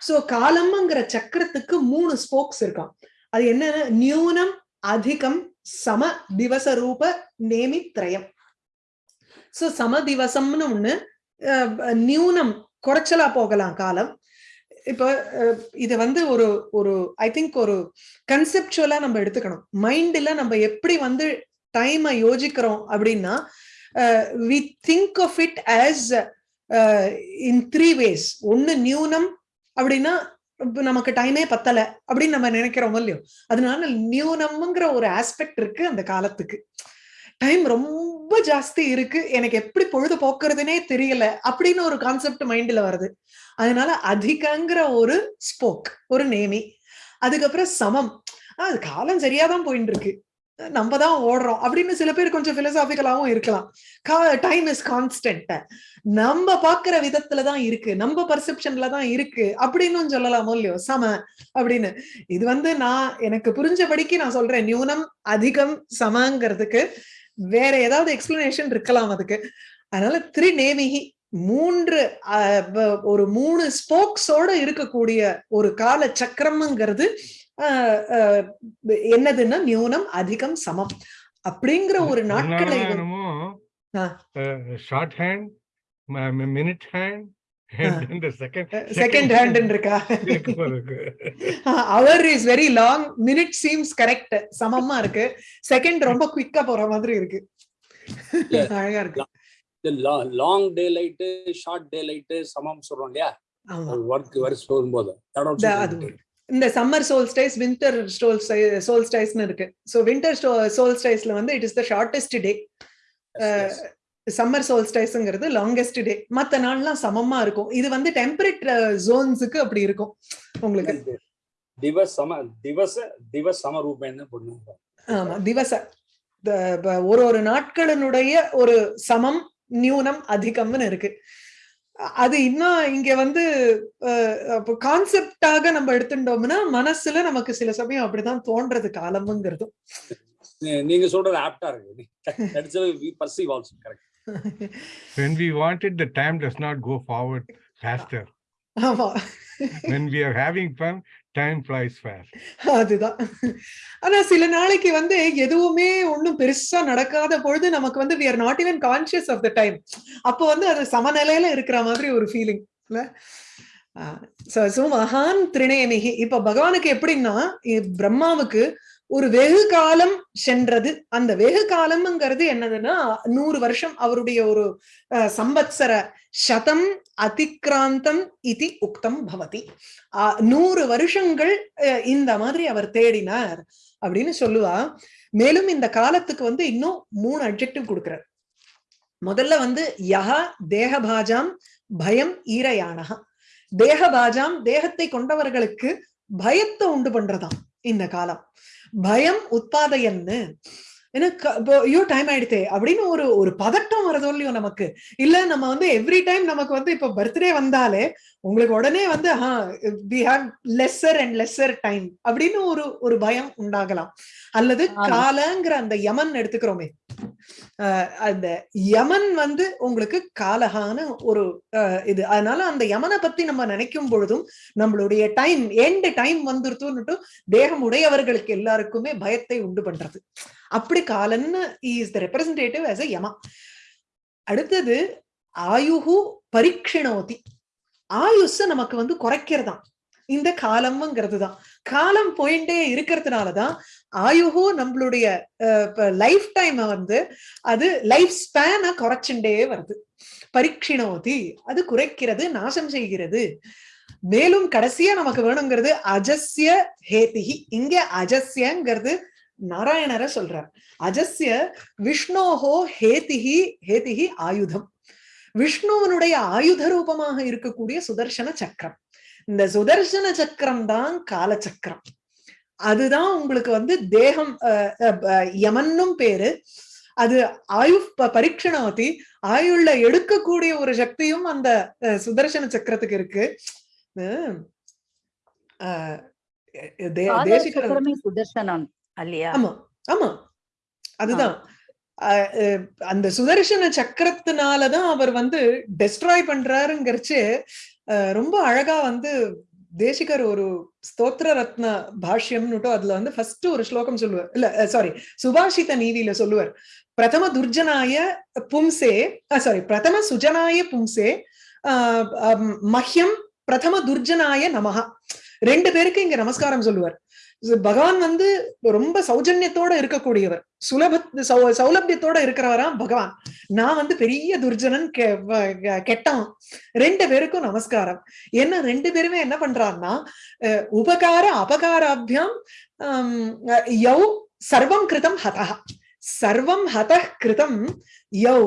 சோ காலம்ங்கிற சக்கரத்துக்கு மூணு ஸ்போக்ஸ் இருக்காம். அது என்னன்னா நியூனம் அதிகம் சம திவச ரூப நேமித்ரயம். சோ சம திவசம்னு ஒண்ணு அஹ், நியூனம் குறைச்சலா போகலாம் காலம். இப்போ இது வந்து ஒரு ஒரு ஐ திங்க் ஒரு கன்செப்டுவலா நம்ம எடுத்துக்கணும். மைண்ட்ல நம்ம எப்படி வந்து டைமை யோசிக்கிறோம் அப்படின்னா we think of it as in three ways ஒன்னு நியூனம் அப்படின்னா நமக்கு டைமே பத்தல அப்படின்னு நம்ம நினைக்கிறோம் இல்லையோ? அதனால நியூனம்ங்கிற ஒரு ஆஸ்பெக்ட் இருக்கு அந்த காலத்துக்கு. டைம் ரொம்ப ஜாஸ்தி இருக்கு. எனக்கு எப்படி பொழுது போக்குறதுனே தெரியல அப்படின்னு ஒரு கான்செப்ட் மைண்ட்ல வருது. அதனால அதிகங்கிற ஒரு ஸ்போக் ஒரு நேமி அதுக்கப்புறம் சமம். அது காலம் சரியாதான் போயிட்டு இருக்கு நம்ம தான் ஓடுறோம் அப்படின்னு சில பேர் கொஞ்சம் பிலசாபிக்கலாவும் இருக்கலாம். டைம் இஸ் கான்ஸ்டன்ட் நம்ம பாக்குற விதத்துல தான் இருக்கு. நம்ம பர்செப்ஷன்ல தான் இருக்கு அப்படின்னு சொல்லலாமோ இல்லையோ? சம அப்படின்னு. இது வந்து நான் எனக்கு புரிஞ்சபடிக்கு நான் சொல்றேன். நியூனம் அதிகம் சமங்கிறதுக்கு வேற ஏதாவது எக்ஸ்பிளனேஷன் இருக்கலாம் அதுக்கு அதனால திரிநேமிகி மூன்று ஒரு மூணு ஸ்போக்ஸோட இருக்கக்கூடிய ஒரு கால சக்கரம்ங்கிறது என்னதுன்னா நியூனம் அதிகம் சமம் அப்படிங்கிற ஒரு நாட்களை. Short hand minute hand second second hand இருக்கா? Hour is very long minute seems correct சமமா இருக்கு. செகண்ட் ரொம்ப குயிக்கா போற மாதிரி இருக்கு. அழகா இருக்கு. Long day light short day light சமம் சொல்றோம் இல்லையா? ஆமா. ஒர்க் வரிசை போகும்போது. இந்த சம்மர் சோல்ஸ்டைஸ் வின்டர் சோல்ஸ்டைஸ்னு இருக்கு. சோ வின்டர் சோல்ஸ்டைஸ்ல வந்து it is the shortest day. Summer சோல்ஸ்டைஸ்ங்கிறது longest day மத்த நாள்லாம் சமமா இருக்கும். இது வந்து டெம்பரேட் ஜோன்ஸுக்கு அப்படி இருக்கும். உங்களுக்கு? திவஸ் சம திவச திவஸ் சம ரூபேன்னு பண்ணுவாங்க ஆமா திவச. ஒரு ஒரு நாட்களினுடைய ஒரு சமம் நியூனம் அதிகம்னு இருக்கு. அது இன்னும் இங்க வந்து கான்செப்டாக நம்ம எடுத்துட்டோம்னா மனசுல நமக்கு சில சமயம் அப்படிதான் தோன்றது காலம்ங்கிறதும். நீங்க சொல்றது ஆப்டா இருக்கு. Correct when we want it the time does not go forward faster. when we are having fun time flies fast. அதுதான். ஆனா சில நாளைக்கு வந்து எதுவுமே ஒண்ணும் பெருசா நடக்காத பொழுது நமக்கு வந்து we are not even conscious of the time. அப்போ வந்து அது சமநிலையில இருக்கிற மாதிரி ஒரு ஃபீலிங் சோ மகான் திரிணயமிகி இப்ப பகவானுக்கு எப்படின்னா பிரம்மாவுக்கு ஒரு வெகு காலம் சென்றது. அந்த வெகு காலம்ங்கிறது என்னதுன்னா நூறு வருஷம் அவருடைய ஒரு அஹ், சம்பத்சர சதம் அதிக்ராந்தம் இது உக்தம் பவதி. ஆஹ் நூறு வருஷங்கள் இந்த மாதிரி அவர் தேடினார் அப்படின்னு சொல்லுவா. மேலும் இந்த காலத்துக்கு வந்து இன்னும் மூணு அட்ஜெக்டிவ் கொடுக்கிறார். முதல்ல வந்து யஹ தேகபாஜாம் பயம் ஈரயானஹா. தேகபாஜாம் தேகத்தை கொண்டவர்களுக்கு பயத்தை உண்டு பண்றதாம் இந்த காலம். பயம் உத்பாதையன்னு ஏன்னா ஐயோ டைம் ஆயிடுதே அப்படின்னு ஒரு ஒரு பதட்டம் வரதோ இல்லையோ நமக்கு. இல்ல நம்ம வந்து எவ்ரி டைம் நமக்கு வந்து இப்ப பர்த்டே வந்தாலே உங்களுக்கு உடனே வந்து we have lesser and lesser time அப்படின்னு ஒரு ஒரு பயம் உண்டாகலாம். அல்லது. காலங்கிற அந்த யமன் எடுத்துக்கிறோமே. அந்த யமன் வந்து உங்களுக்கு காலகான ஒரு இது. அதனால அந்த யமனை பத்தி நம்ம நினைக்கும் பொழுதும் நம்மளுடைய டைம் எண்ட் டைம் வந்துருத்துன்னுட்டு தேகம் உடையவர்களுக்கு எல்லாருக்குமே பயத்தை உண்டு பண்றது. அப்படி காலன் is the representative as a Yama அடுத்தது ஆயுகு பரீட்சிணோதி ஆயுஷ நமக்கு வந்து குறைக்கிறதா இந்த காலம்ங்கிறது தான் காலம் போயிட்டே இருக்கிறதுனாலதான் ஆயுகு நம்மளுடைய லைஃப் டைம் வந்து அது லைஃப் ஸ்பேனை குறைச்சுட்டே வருது. பரீட்சிணோதி அது குறைக்கிறது நாசம் செய்கிறது. மேலும் கடைசியா நமக்கு வேணுங்கிறது அஜஸ்ய ஹேதிகி இங்க அஜஸ்யங்கிறது நாராயணரை சொல்றார். அஜஸ்ய விஷ்ணோஹோ ஹேதிகி ஹேதிகி ஆயுதம். விஷ்ணுவனுடைய ஆயுத ரூபமாக இருக்கக்கூடிய சுதர்சன சக்கரம். இந்த சுதர்சன சக்கரம் தான் காலச்சக்கரம். அதுதான் உங்களுக்கு வந்து தேகம் யமன்னும் பேரு. அது ஆயு பரீட்சணவதி ஆயுள்ள எடுக்கக்கூடிய ஒரு சக்தியும் அந்த சுதர்சன சக்கரத்துக்கு இருக்கு. சுதர்சனம். அல்லையா? ஆமா ஆமா. அதுதான். அந்த சுதர்சன சக்கரத்தினாலதான் அவர் வந்து டெஸ்ட்ராய் பண்றாருங்கிறச்சு ரொம்ப அழகா வந்து தேசிகர் ஒரு ஸ்தோத்திர ரத்ன பாஷ்யம்னுட்டு அதுல வந்து ஃபர்ஸ்ட் ஒரு ஸ்லோகம் சொல்லுவார். இல்ல சாரி சுபாஷித நீதியில சொல்லுவார். பிரதம துர்ஜனாய பும்சே சாரி பிரதம சுஜனாய பும்சே மஹ்யம் பிரதம துர்ஜனாய நமஹா. ரெண்டு பேருக்கு இங்க நமஸ்காரம் சொல்லுவார். பகவான் வந்து ரொம்ப சௌஜன்யத்தோட இருக்கக்கூடியவர். சுலப சௌ- சௌலபியத்தோட இருக்கிறவரா பகவான். நான் வந்து பெரிய துர்ஜனன் கெட்டவன். ரெண்டு பேருக்கும் நமஸ்காரம். என்ன ரெண்டு பேருமே என்ன பண்றான்னா அஹ், உபகார அபகாராபியம் யௌ சர்வம் கிருதம் ஹதா சர்வம் ஹத கிருதம் யௌ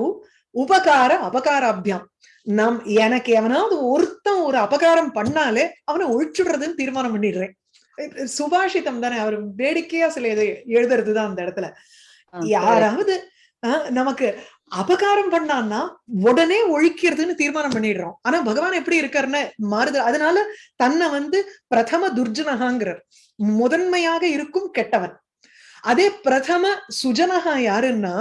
உபகார அபகாராபியம். நம் எனக்கு எவனாவது ஒருத்தன் ஒரு அபகாரம் பண்ணாலே அவனை ஒழிச்சுடுறதுன்னு தீர்மானம் பண்ணிடுறேன். சுபாஷிதம் தானே அவர் வேடிக்கையா சில இதை எழுதுறதுதான் அந்த இடத்துல. யாராவது நமக்கு அபகாரம் பண்ணான்னா உடனே ஒழிக்கிறதுன்னு தீர்மானம் பண்ணிடுறோம். ஆனா பகவான் எப்படி இருக்காருன்னு மாறுது. அதனால தன்னை வந்து பிரதம துர்ஜனகாங்கிறார் முதன்மையாக இருக்கும் கெட்டவன். அதே பிரதம சுஜனகா யாருன்னா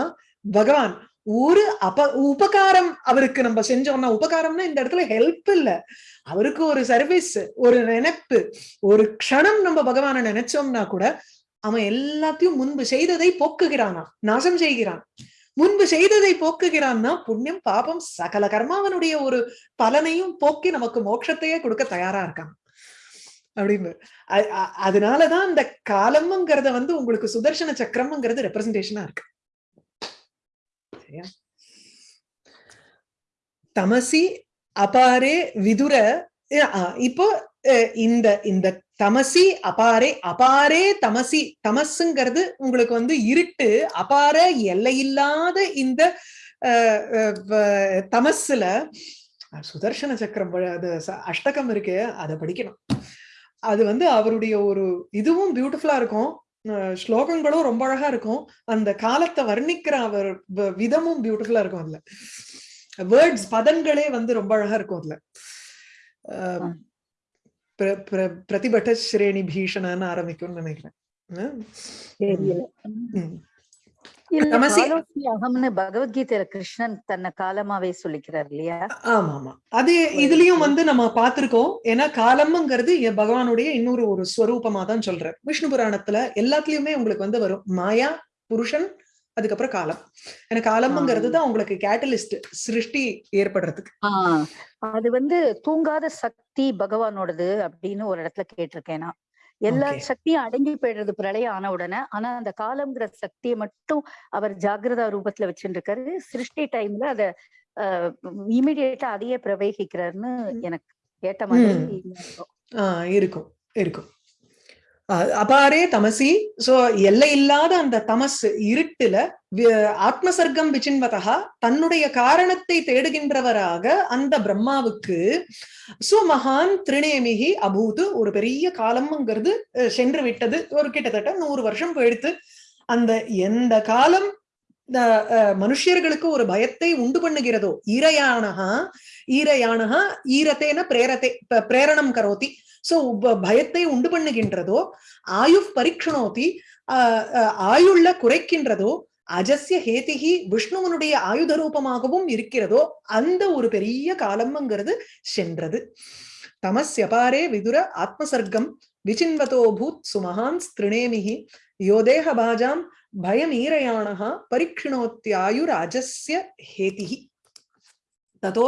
பகவான் ஒரு அப உபகாரம் அவருக்கு நம்ம செஞ்சோம்னா உபகாரம்னா இந்த இடத்துல ஹெல்ப் இல்ல. அவருக்கு ஒரு சர்வீஸ் ஒரு நினைப்பு ஒரு க்ஷணம் நம்ம பகவானை நினைச்சோம்னா கூட அவன் எல்லாத்தையும் முன்பு செய்ததை போக்குகிறானா நாசம் செய்கிறான். முன்பு செய்ததை போக்குகிறான்னா புண்ணியம் பாபம் சகல கர்மாவனுடைய ஒரு பலனையும் போக்கி நமக்கு மோட்சத்தையே கொடுக்க தயாரா இருக்கான். அப்படின்னு. அதனாலதான் அந்த காலம்ங்கிறத வந்து உங்களுக்கு சுதர்சன சக்கரம்ங்கிறது ரெப்ரசன்டேஷனா இருக்கு. தமசி அபாரே விதுர இப்போ இந்த இந்த தமசி அபாரே அபாரே தமசி தமசுங்கிறது உங்களுக்கு வந்து இருட்டு அபார எல்லையில்லாத இந்த தமசுல சுதர்சன சக்கரம் அது அஷ்டகம் இருக்கு அதை படிக்கணும். அது வந்து அவருடைய ஒரு இதுவும் பியூட்டிஃபுல்லா இருக்கும். ஸ்லோகங்களும் ரொம்ப அழகா இருக்கும். அந்த காலத்தை வர்ணிக்கிற அவர் விதமும் பியூட்டிஃபுல்லா இருக்கும் அதுல. வேர்ட்ஸ் பதங்களே வந்து ரொம்ப அழகா இருக்கும் அதுல. பிரதிபட்ட ஸ்ரேணி பீஷணன்னு ஆரம்பிக்கும்னு நினைக்கிறேன். அகம்னு பகவத்கீதையில கிருஷ்ணன் தன்னை காலமாவே சொல்லிக்கிறார் இல்லையா? ஆமா ஆமா அது இதுலயும் வந்து நம்ம பார்த்திருக்கோம். ஏன்னா காலம்ங்கிறது பகவானுடைய இன்னொரு ஒரு ஸ்வரூபமா தான் சொல்றார். விஷ்ணு புராணத்துல எல்லாத்துலயுமே உங்களுக்கு வந்து வரும். மாயா புருஷன் அதுக்கப்புறம் காலம். ஏன்னா காலம்ங்கிறது தான் உங்களுக்கு கேட்டலிஸ்ட் சிருஷ்டி ஏற்படுறதுக்கு. அது வந்து தூங்காத சக்தி பகவானோடது அப்படின்னு ஒரு இடத்துல கேட்டிருக்கேன் நான். எல்லா. சக்தியும் அடங்கி போயிடுறது பிரளயம் ஆன உடனே. ஆனா அந்த காலம்ங்கிற சக்தியை மட்டும் அவர் ஜாகிரதா ரூபத்துல வச்சுட்டு இருக்காரு சிருஷ்டி டைம்ல அத இமிடியேட்டா அதையே பிரவேகிக்கிறாருன்னு எனக்கு கேட்ட மாதிரி இருக்கும் இருக்கும். அபாரே தமசி. சோ எல்லை இல்லாத அந்த தமஸ் இருட்டுல ஆத்மசர்க்கம் விசின்வதா தன்னுடைய காரணத்தை தேடுகின்றவராக அந்த பிரம்மாவுக்கு சுமகான் திருநேமிகி அபூது ஒரு பெரிய காலம்ங்கிறது அஹ், சென்று விட்டது ஒரு கிட்டத்தட்ட நூறு வருஷம் போயிடுத்து அந்த எந்த காலம் அஹ், மனுஷர்களுக்கு ஒரு பயத்தை உண்டு பண்ணுகிறதோ? ஈரயானகா ஈரயானகா ஈரத்தேன பிரேரத்தை பிரேரணம் கரோத்தி சோ பயத்தை உண்டு பண்ணுகின்றதோ ஆயு பரீட்சணோதி ஆஹ் ஆயுள்ள குறைக்கின்றதோ அஜஸ்ய ஹேதிகி விஷ்ணுவனுடைய ஆயுத ரூபமாகவும் இருக்கிறதோ அந்த ஒரு பெரிய காலம்ங்கிறது சென்றது. தமஸ்யபாரே விதுர ஆத்மசர்க்கம் விசின்வதோ பூத் சுமஹான் ஸ்திருணேமிஹி யோதேக பாஜாம் பயமீரயாணா பரீட்சிணோத்தியாயுர் அஜஸ்ய ஹேதிகி ததோ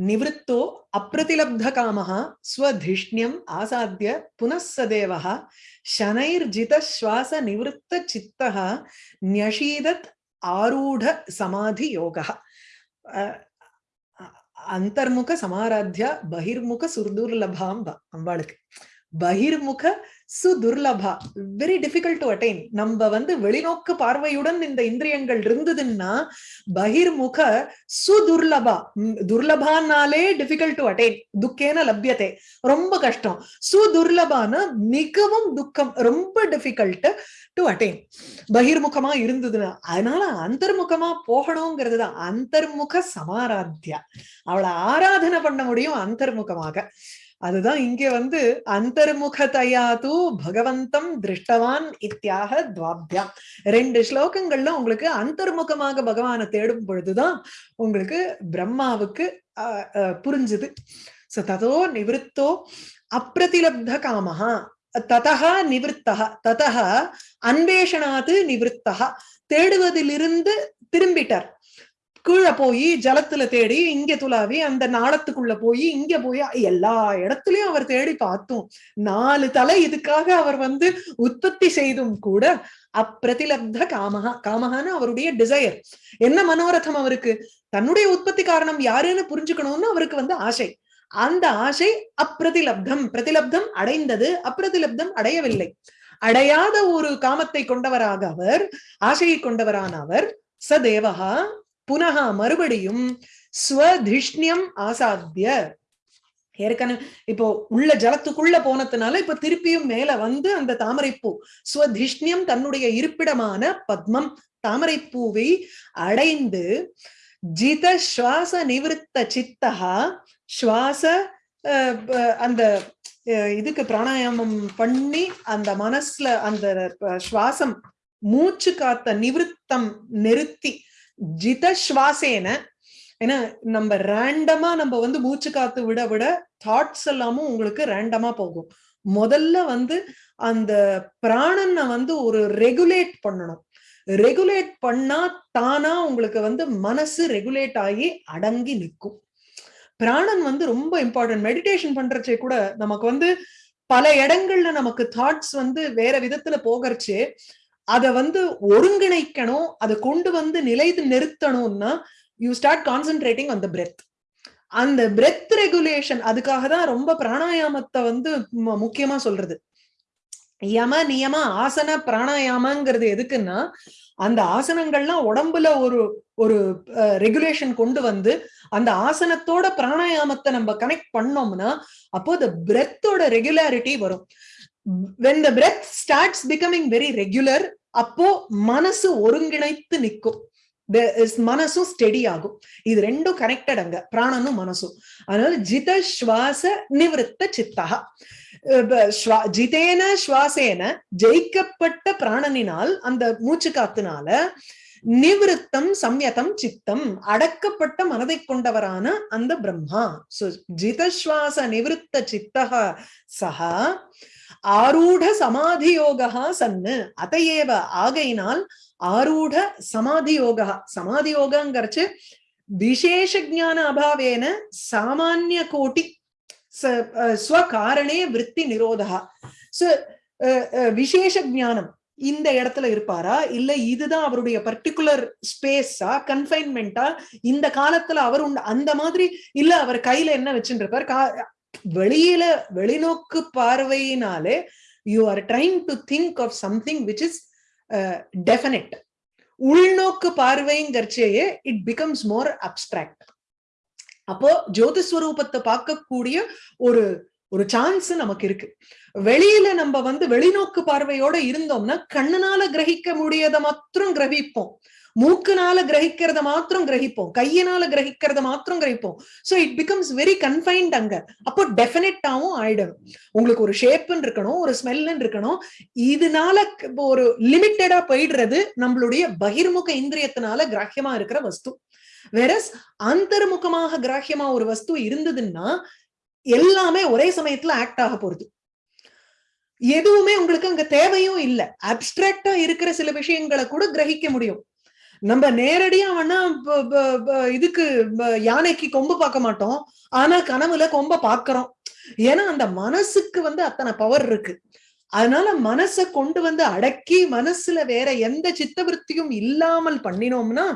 निवृत्तो अप्रतिलब्धकामः स्वधिष्ण्यम् आसाद्य पुनः सदेवः शनैर्जितश्वासनिवृत्तचित्तः न्यषीदत् आरूढसमाधियोगः। ಅಂತರ್ಮುಖ ಸಮಾರಾಧ್ಯ ಬಹಿರ್ಮುಖ ಸುರ್ದುರ್ಲಭಾಂಬ ಅಂಬಾಳಕ್ಕೆ பகிர்முக சுதுர்லபா. வெரி டிஃபிகல்ட் டு அட்டைன் நம்ம வந்து வெளிநோக்கு பார்வையுடன் இந்த இந்திரியங்கள் இருந்ததுன்னா பகிர்முக சுதுர்லபா. துர்லபானாலே டிஃபிகல்ட் டு அட்டைன் துக்கேன லப்யதே ரொம்ப கஷ்டம். சுதுர்லபான மிகவும் துக்கம் ரொம்ப டிஃபிகல்ட் டு அட்டைன் பகிர்முகமா இருந்ததுன்னா அதனால அந்தர்முகமா போகணுங்கிறது தான். அந்தர்முக சமாராத்தியா. அவளை ஆராதனை பண்ண முடியும் அந்தர்முகமாக. அதுதான் இங்க வந்து அந்தர்முகதையா தூ பகவந்தம் திருஷ்டவான் இத்தியாக துவாபியாம் ரெண்டு ஸ்லோகங்கள்ல உங்களுக்கு அந்தர்முகமாக பகவானை தேடும் பொழுதுதான் உங்களுக்கு பிரம்மாவுக்கு அஹ், அஹ், புரிஞ்சுது. சோ ததோ நிவிருத்தோ அப்பிரதிலப்த காமஹா. ததா நிவத்தா ததா அன்வேஷனாது நிவத்தா தேடுவதிலிருந்து திரும்பிட்டார். கீழே போய் ஜலத்துல தேடி இங்க துளாவி அந்த நாளத்துக்குள்ள போய் இங்க போய் எல்லா இடத்துலயும் அவர் தேடி பார்த்தோம். நாலு தலை இதுக்காக அவர் வந்து உற்பத்தி செய்தும் கூட அப்பிரதிலப்த காமஹா காமஹான்னு அவருடைய டிசையர் என்ன மனோரதம் அவருக்கு? தன்னுடைய உற்பத்தி காரணம் யாருன்னு புரிஞ்சுக்கணும்னு அவருக்கு வந்து ஆசை. அந்த ஆசை அப்பிரதிலப்தம் பிரதிலப்தம் அடைந்தது அப்பிரதிலப்தம் அடையவில்லை. அடையாத ஒரு காமத்தை கொண்டவராக அவர் ஆசையை கொண்டவரான அவர் சதேவகா புனகா மறுபடியும் ஸ்வதிஷ்ணியம் ஆசாத்திய. ஏற்கனவே இப்போ உள்ள ஜலத்துக்குள்ள போனதுனால இப்ப திருப்பியும் மேல வந்து அந்த தாமரைப்பூ ஸ்வதிஷ்ணியம் தன்னுடைய இருப்பிடமான பத்மம் தாமரைப்பூவை அடைந்து ஜித சுவாச நிவிருத்த சித்தகா சுவாச அந்த அஹ், இதுக்கு பிராணாயாமம் பண்ணி அந்த மனசுல அந்த சுவாசம் மூச்சு காத்த நிவிருத்தம் நிறுத்தி ஜித சுவாசேன ஏன்னா நம்ம ரேண்டமா நம்ம வந்து மூச்சு காத்து விட விட தாட்ஸ் எல்லாமும் உங்களுக்கு ரேண்டமா போகும். முதல்ல வந்து அந்த பிராணனை வந்து ஒரு ரெகுலேட் பண்ணணும். ரெகுலேட் பண்ணா தானா உங்களுக்கு வந்து மனசு ரெகுலேட் ஆகி அடங்கி நிற்கும். பிராணன் வந்து ரொம்ப இம்பார்ட்டன்ட் மெடிடேஷன் பண்றச்சே கூட நமக்கு வந்து பல இடங்கள்ல நமக்கு தாட்ஸ் வந்து வேற விதத்துல போகிறச்சு அத வந்து ஒருங்கிணைக்கணும் அதை கொண்டு வந்து நிலைத்து நிறுத்தணும்னா யூ ஸ்டார்ட் கான்சென்ட்ரேட்டிங் அந்த பிரெத் அந்த பிரெத் ரெகுலேஷன் அதுக்காக தான் ரொம்ப பிராணாயாமத்தை வந்து முக்கியமா சொல்றது. யம நியம ஆசன பிராணாயாமங்கிறது எதுக்குன்னா அந்த ஆசனங்கள்லாம் உடம்புல ஒரு ஒரு ரெகுலேஷன் கொண்டு வந்து அந்த ஆசனத்தோட பிராணாயாமத்தை நம்ம கனெக்ட் பண்ணோம்னா அப்போ the பிரெத்தோட ரெகுலாரிட்டி வரும். When the breath starts becoming very regular அப்போ மனசு ஒருங்கிணைத்து நிற்கும். மனசும் ஸ்டெடி ஆகும். இது ரெண்டும் கனெக்டட் அங்க. பிராணனும் மனசும். அதனால ஜித சுவாச நிவிருத்த சித்தா ஜிதேன சுவாசேன ஜெயிக்கப்பட்ட பிராணனினால் அந்த மூச்சு காத்துனால நிவிருத்தம் சம்யதம் சித்தம். அடக்கப்பட்ட மனதை கொண்டவரான அந்த பிரம்மா. சோ ஜிதஸ்வாச நிவிருத்த சித்தக சஹா ஆரூட சமாதி யோகா சன்னு. அதையேவ ஆகையினால் ஆரூட சமாதி யோகா சமாதி யோகாங்கிறச்சு விசேஷ ஜான அபாவேன சாமானிய கோட்டி ஸ்வகாரணே விற்பி நிரோதா விசேஷ ஜானம் இந்த இடத்துல இருப்பாரா? இல்ல இதுதான் அவருடைய பர்டிகுலர் ஸ்பேஸா கன்ஃபைன்மெண்டா இந்த காலத்துல அவர் உண்டு அந்த மாதிரி இல்ல அவர் கையில என்ன வச்சுட்டு இருப்பார் கா- வெளியில வெளிநோக்கு பார்வையினாலே you are trying to think of something which is definite உள்நோக்கு பார்வைங்கிறச்சேயே இட் பிகம்ஸ் மோர் அப்டிராக்ட் அப்போ ஜோதிஸ்வரூபத்தை பார்க்கக்கூடிய ஒரு ஒரு சான்ஸ் நமக்கு இருக்கு. வெளியில நம்ம வந்து வெளிநோக்கு பார்வையோட இருந்தோம்னா கண்ணுனால கிரகிக்க முடியத மாத்திரம் கிரகிப்போம். மூக்குனால கிரகிக்கிறத மாத்திரம் கிரகிப்போம். கையினால கிரகிக்கிறத மாத்திரம் கிரகிப்போம். So it becomes very confined அங்க. அப்போ டெஃபினட்டாவும் ஆயிடும் உங்களுக்கு ஒரு ஷேப்னு இருக்கணும் ஒரு ஸ்மெல்னு இருக்கணும். இதனால ஒரு லிமிட்டடா போயிடுறது நம்மளுடைய பகிர்முக இந்திரியத்தினால கிராஹ்யமா இருக்கிற வஸ்து. வேறஸ் அந்தர்முகமாக கிராஹ்யமா ஒரு வஸ்து இருந்ததுன்னா எல்லாமே ஒரே சமயத்துல ஆக்ட் ஆக போறது. எதுவுமே உங்களுக்கு அங்க தேவையும் இல்ல. அப்டிராக்டா இருக்கிற சில விஷயங்களை கூட கிரகிக்க முடியும். நம்ம நேரடியா வேணா இதுக்கு யானைக்கு கொம்பு பார்க்க மாட்டோம். ஆனா கனவுல கொம்ப பாக்குறோம் ஏன்னா அந்த மனசுக்கு வந்து அத்தனை பவர் இருக்கு. அதனால மனசை கொண்டு வந்து அடக்கி மனசுல வேற எந்த சித்தவருத்தியும் இல்லாமல் பண்ணினோம்னா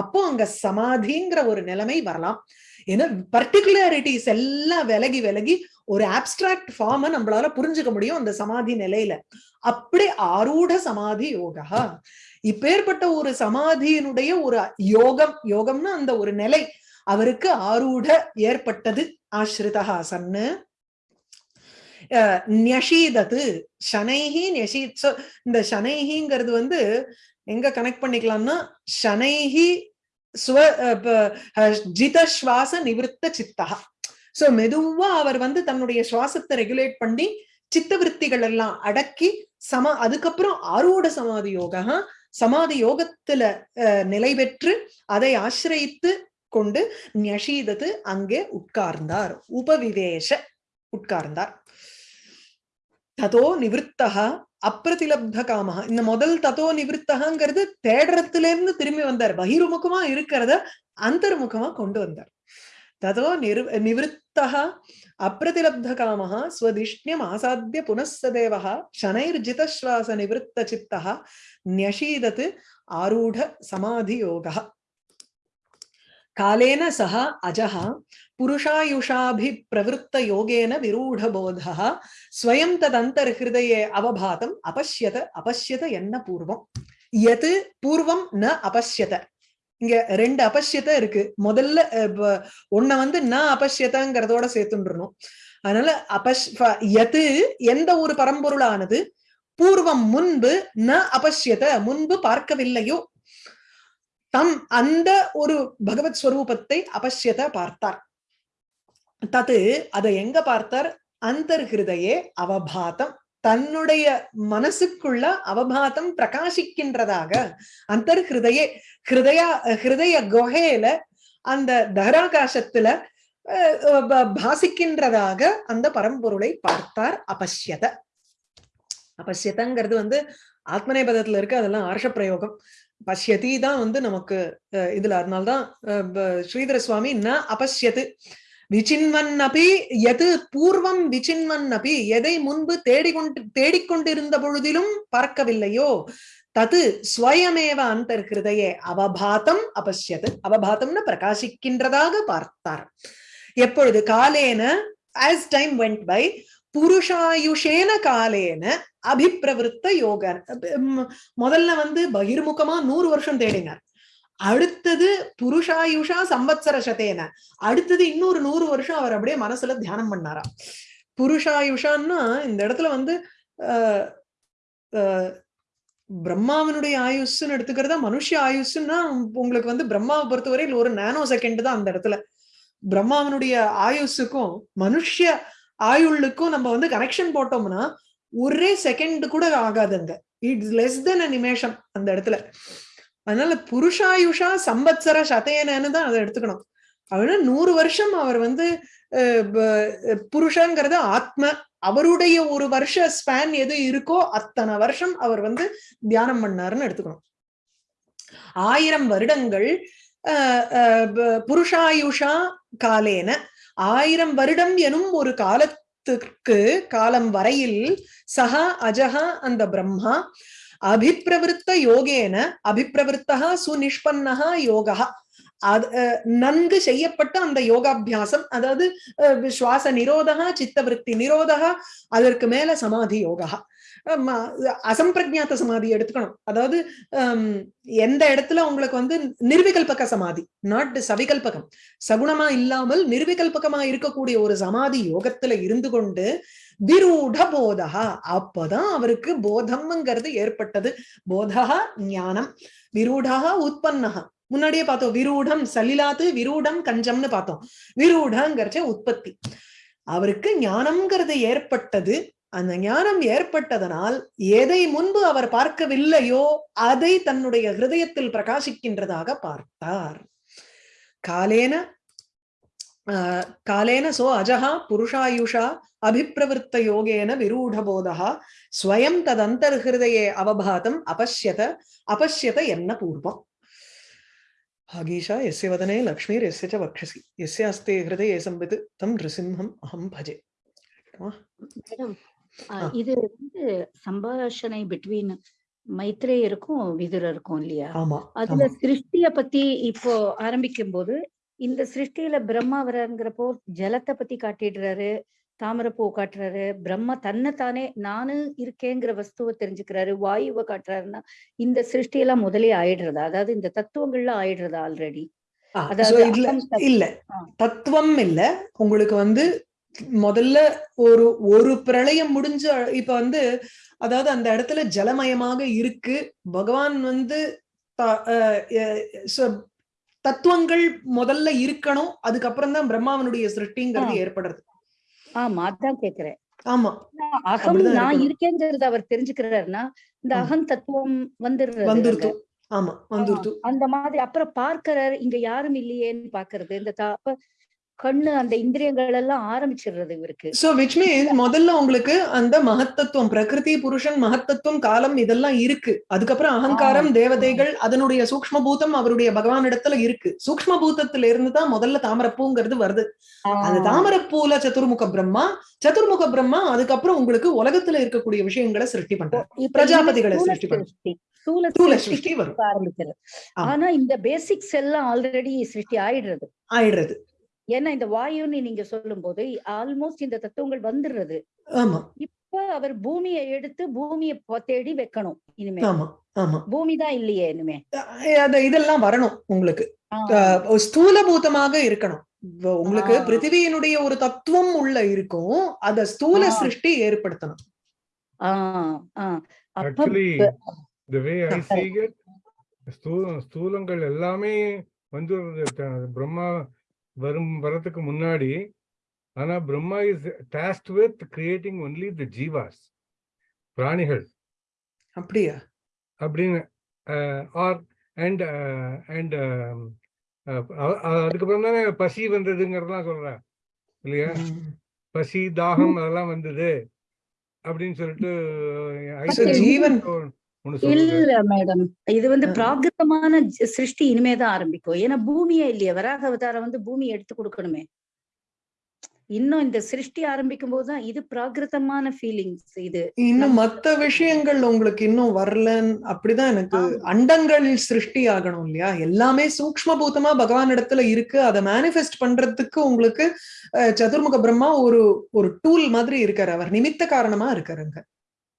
அப்போ அங்க சமாதிங்கிற ஒரு நிலைமை வரலாம். ஏன்னா பர்டிகுலாரிட்டிஸ் எல்லாம் விலகி விலகி ஒரு ஆப்ஸ்ட்ராக்ட் ஃபார்ம நம்மளால புரிஞ்சுக்க முடியும் அந்த சமாதி நிலையில. அப்படி ஆரூட சமாதி யோகா. இப்பேற்பட்ட ஒரு சமாதியினுடைய ஒரு யோகம் யோகம்னா அந்த ஒரு நிலை அவருக்கு ஆரூட ஏற்பட்டது. ஆஸ்ரிதா சன்னு. அஹ், ஞஷீதது. ஷனைஹி இந்த ஷனைஹிங்கிறது வந்து எங்க கனெக்ட் பண்ணிக்கலாம்னா ஷனைஹி ஸ்வ அஹ், ப- ஜித சுவாச நிவிருத்த சித்தா. சோ மெதுவா அவர் வந்து தன்னுடைய சுவாசத்தை ரெகுலேட் பண்ணி சித்தவிருத்திகள் எல்லாம் அடக்கி சம அதுக்கப்புறம் ஆரோட சமாதி யோகா சமாதி யோகத்துல அஹ், நிலை பெற்று அதை ஆசிரயித்து கொண்டு ஞஷீதத்து அங்கே உட்கார்ந்தார். உபவிவேஷ உட்கார்ந்தார். ததோ நிவிருத்தக அப்பிரதிலப்த காமஹா இந்த முதல் தத்துவ நிவிற்த்தகாங்கிறது தேடுறதுல இருந்து திரும்பி வந்தார். பகிர்முகமா இருக்கிறத அந்தர்முகமா கொண்டு வந்தார். ததோ நிர் நிவிற்த்தா அப்பிரதிலப்த காமஹா ஸ்வதிஷ்ணியம் ஆசாத்திய புனசதேவா சனைர்ஜிதஸ்வாச நிவிற்த்த சித்தா ன்யஷீதத்து ஆரூட சமாதி யோகா காலேன சஹா அஜஹா புருஷாயுஷாபி புருஷாயுஷாபிப்பிரவृत्त யோகேன விரூடபோதா ஸ்வயம் ததந்தர்ஹிருதயே அவபாதம் அபஷ்யத அபஷ்யத என்ன பூர்வம் எது பூர்வம் ந அபஷ்யத இங்க ரெண்டு அபஷ்யத்தை இருக்கு. முதல்ல ஒன்ன வந்து ந அபஷ்யத்தங்கிறதோட சேர்த்துன்றணும் அதனால அபஷ் எது எந்த ஒரு பரம்பொருளானது பூர்வம் முன்பு ந அபஷ்யத முன்பு பார்க்கவில்லையோ தம் அந்த ஒரு பகவத் ஸ்வரூபத்தை அபஷ்யத பார்த்தார். தது அதை எங்க பார்த்தார்? அந்தர்ஹிருதையே அவபாதம் தன்னுடைய மனசுக்குள்ள அவபாதம் பிரகாசிக்கின்றதாக. அந்தர்ஹிருதையே ஹிருதயா ஹிருதய குகையில அந்த தகராகாசத்துல பாசிக்கின்றதாக அந்த பரம்பொருளை பார்த்தார் அபஷ்யத. அபஷ்யதங்கிறது வந்து ஆத்மநேபதத்துல இருக்கு அதெல்லாம் ஆர்ஷ பிரயோகம். பஷ்யதி தான் வந்து நமக்கு இதுல அதனால்தான் ஸ்ரீதர சுவாமி ந அபஷ்யத்து விசின்வன் அபி எது பூர்வம் விசின்வன் அபி எதை முன்பு தேடிக்கொண்டு தேடிக்கொண்டிருந்த பொழுதிலும் பார்க்கவில்லையோ தது ஸ்வயமேவ அந்தர்கிருதையே அவபாதம் அபசியது அவபாதம்னு பிரகாசிக்கின்றதாக பார்த்தார். எப்பொழுது காலேன ஆஸ் டைம் வெண்ட் பை புருஷாயுஷேன காலேன அபிப்பிரவருத்த யோக முதல்ல வந்து பகிர்முகமா நூறு வருஷம் தேடினார். அடுத்தது புருஷாயுஷா சம்பத்சர சதேன. அடுத்தது இன்னொரு நூறு வருஷம் அவர் அப்படியே மனசுல தியானம் பண்ணாராம் புருஷாயுஷான்னா இந்த இடத்துல வந்து பிரம்மாவினுடைய ஆயுஷ்ன்னு எடுத்துக்கிறதா மனுஷ ஆயுஷுன்னா உங்களுக்கு வந்து பிரம்மாவை பொறுத்தவரையில் ஒரு நானோ செகண்ட் தான் அந்த இடத்துல. பிரம்மாவினுடைய ஆயுஷுக்கும் மனுஷ ஆயுளுக்கும் நம்ம வந்து கனெக்ஷன் போட்டோம்னா ஒரே செகண்ட் கூட ஆகாதுங்க. இட்ஸ் லெஸ் தென் அ நிமேஷம் அந்த இடத்துல. அதனால புருஷாயுஷா சம்பத்சர சதேனன்னு தான் அதை எடுத்துக்கணும். அப்படின்னா நூறு வருஷம் அவர் வந்து புருஷங்கிறது ஆத்ம. அவருடைய ஒரு வருஷ ஸ்பேன் எது இருக்கோ அத்தனை வருஷம் அவர் வந்து தியானம் பண்ணாருன்னு எடுத்துக்கணும். ஆயிரம் வருடங்கள் புருஷாயுஷா காலேன. ஆயிரம் வருடம் எனும் ஒரு காலத்துக்கு காலம் வரையில் சஹா அஜஹா அந்த பிரம்மா. அபிப்பிரவருத்த யோகேன அபிப்பிரவருத்தா சுநிஷ்பன்னகா யோகா அது நன்கு செய்யப்பட்ட அந்த யோகாபியாசம் அதாவது சுவாச நிரோதகா சித்தவருத்தி நிரோதகா அதற்கு மேல சமாதி யோகா। அசம்பிரஜாத்த சமாதி எடுத்துக்கணும். அதாவது எந்த இடத்துல உங்களுக்கு வந்து நிர்விகல்பக சமாதி நாட் சவிகல்பகம் சகுணமா இல்லாமல் நிர்விகல்பகமா இருக்கக்கூடிய ஒரு சமாதி யோகத்துல இருந்து கொண்டு திருட போதகா அப்பதான் அவருக்கு போதம்ங்கிறது ஏற்பட்டது. போதகா ஞானம். விரூடா உற்பன்னகா முன்னாடியே பார்த்தோம் விரூடம் சலிலாத்து விரூடம் கஞ்சம்னு பார்த்தோம். விரூடங்கிறச்ச உற்பத்தி. அவருக்கு ஞானம்ங்கிறது ஏற்பட்டது. அந்த ஞானம் ஏற்பட்டதனால் எதை முன்பு அவர் பார்க்கவில்லையோ அதை தன்னுடைய ஹிருதயத்தில் பிரகாசிக்கின்றதாக பார்த்தார். காலேன காலேன சோ அஜஹா புருஷாயுஷா அபிப்பிரவருத்த யோகேன விரூடபோதா ஸ்வயம் ததந்தர்ஹிருதயே அவபாதம் அபஷ்யத அபஷ்யத என்ன பூர்வம் भागीशा यस्य वदने लक्ष्मीर्यस्य च वक्षसि यस्यास्ते हृदये संवित् तं नृसिंहम् अहं भजे மேடம் இது வந்து சம்பாஷணை பிட்வீன் மைத்ரேயருக்கும் விதுரருக்கும் இல்லையா ஆமா அதுல சிருஷ்டிய பத்தி இப்போ ஆரம்பிக்கும் போது இந்த சிருஷ்டியில பிரம்மா வர்றாருங்கிறப்போ ஜலத்தை பத்தி காட்டிடுறாரு தாமரப்பூ காட்டுறாரு. பிரம்மா தன்னை தானே நானு இருக்கேங்கிற வஸ்துவை தெரிஞ்சுக்கிறாரு. வாயுவை காட்டுறாருன்னா இந்த சிருஷ்டி எல்லாம் முதலே ஆயிடுறதா. அதாவது இந்த தத்துவங்கள்ல ஆயிடுறதா ஆல்ரெடி இல்ல இல்ல. தத்துவம் இல்ல. உங்களுக்கு வந்து முதல்ல ஒரு ஒரு பிரளயம் முடிஞ்ச இப்ப வந்து அதாவது அந்த இடத்துல ஜலமயமாக இருக்கு. பகவான் வந்து தத்துவங்கள் முதல்ல இருக்கணும். அதுக்கப்புறம் தான் பிரம்மாவனுடைய சிருஷ்டிங்கிறது ஏற்படுறது. ஆமா அதான் கேக்குறேன். ஆமா. அகம் நான் இருக்கேங்கிறது அவர் தெரிஞ்சுக்கிறாருன்னா இந்த அகம் தத்துவம் வந்துடுறது ஆமா வந்துருது அந்த மாதிரி அப்புறம் பார்க்கிறாரு இங்க யாரும் இல்லையேன்னு பாக்குறது இந்த அப்ப கண்ணு அந்த இந்திரியங்கள் எல்லாம் ஆரம்பிச்சிடுறது இவருக்கு. சோ விச் மீன்ஸ் முதல்ல உங்களுக்கு அந்த மகத்தத்துவம் பிரகிருதி புருஷன் மகத்தத்துவம் காலம் இதெல்லாம் இருக்கு. அதுக்கப்புறம் அகங்காரம் தேவதைகள் அதனுடைய சூக்ஷ்ம பூதம் அவருடைய பகவான் இடத்துல இருக்கு. சூக்ஷ்ம பூதத்துல இருந்து தான் முதல்ல தாமரப்பூங்கிறது வருது. அந்த தாமரப்பூல சதுர்முக பிரம்மா சதுர்முக பிரம்மா அதுக்கப்புறம் உங்களுக்கு உலகத்துல இருக்கக்கூடிய விஷயங்களை சிருஷ்டி பண்றாரு. பிரஜாபதிகளை சிருஷ்டி வரும். ஆரம்பிக்கிறது. ஆனா இந்த பேசிக்ஸ் எல்லாம் ஆல்ரெடி சிருஷ்டி ஆயிடுறது. ஆயிடுறது. ஏன்னா இந்த வாயுன்னு நீங்க சொல்லும் போது ஆல்மோஸ்ட் இந்த தத்துவங்கள் வந்துடுறது. ஆமா. இப்ப அவர் பூமியை எடுத்து பூமியை தேடி வைக்கணும் இனிமே. ஆமா ஆமா. பூமி தான் இல்லையே இனிமே. இதெல்லாம் வரணும் உங்களுக்கு. ஸ்தூலபூதமாக இருக்கணும். உங்களுக்கு. பிருத்திவியினுடைய ஒரு தத்துவம் உள்ள இருக்கும் அத ஸ்தூல. சிருஷ்டி ஏற்படுத்தணும். ஸ்தூலங்கள் எல்லாமே வந்து பிரம்மா வரும் வரதுக்கு முன்னாடி ஆனா Brahma is tasked with creating only the Jeeva's பிராணிகள். அப்படியா? அப்படின்னு ஆர் அண்ட் அண்ட் அதுக்கப்புறம் தானே பசி வந்ததுங்கிறதெல்லாம் சொல்றேன் இல்லையா. பசி தாகம் அதெல்லாம் வந்தது அப்படின்னு சொல்லிட்டு ஜீவன். இல்ல மேடம். இது வந்து. பிராகிருதமான சிருஷ்டி இனிமேதான் ஆரம்பிக்கும். ஏன்னா பூமியே இல்லையே. வராக அவதாரம் வந்து பூமி எடுத்து கொடுக்கணுமே. இன்னும் இந்த சிருஷ்டி ஆரம்பிக்கும் போதுதான் இது பிராகிருதமான ஃபீலிங்ஸ் இது. இன்னும் மத்த விஷயங்கள் உங்களுக்கு இன்னும் வரலன்னு அப்படிதான் எனக்கு ஆமா. அண்டங்கள் சிருஷ்டி ஆகணும் இல்லையா? எல்லாமே சூக்ஷ்ம பூதமா பகவான் இடத்துல இருக்கு. அதை மேனிஃபெஸ்ட் பண்றதுக்கு உங்களுக்கு சதுர்முக பிரம்மா ஒரு ஒரு டூல் மாதிரி இருக்காரு. அவர் நிமித்த காரணமா இருக்காருங்க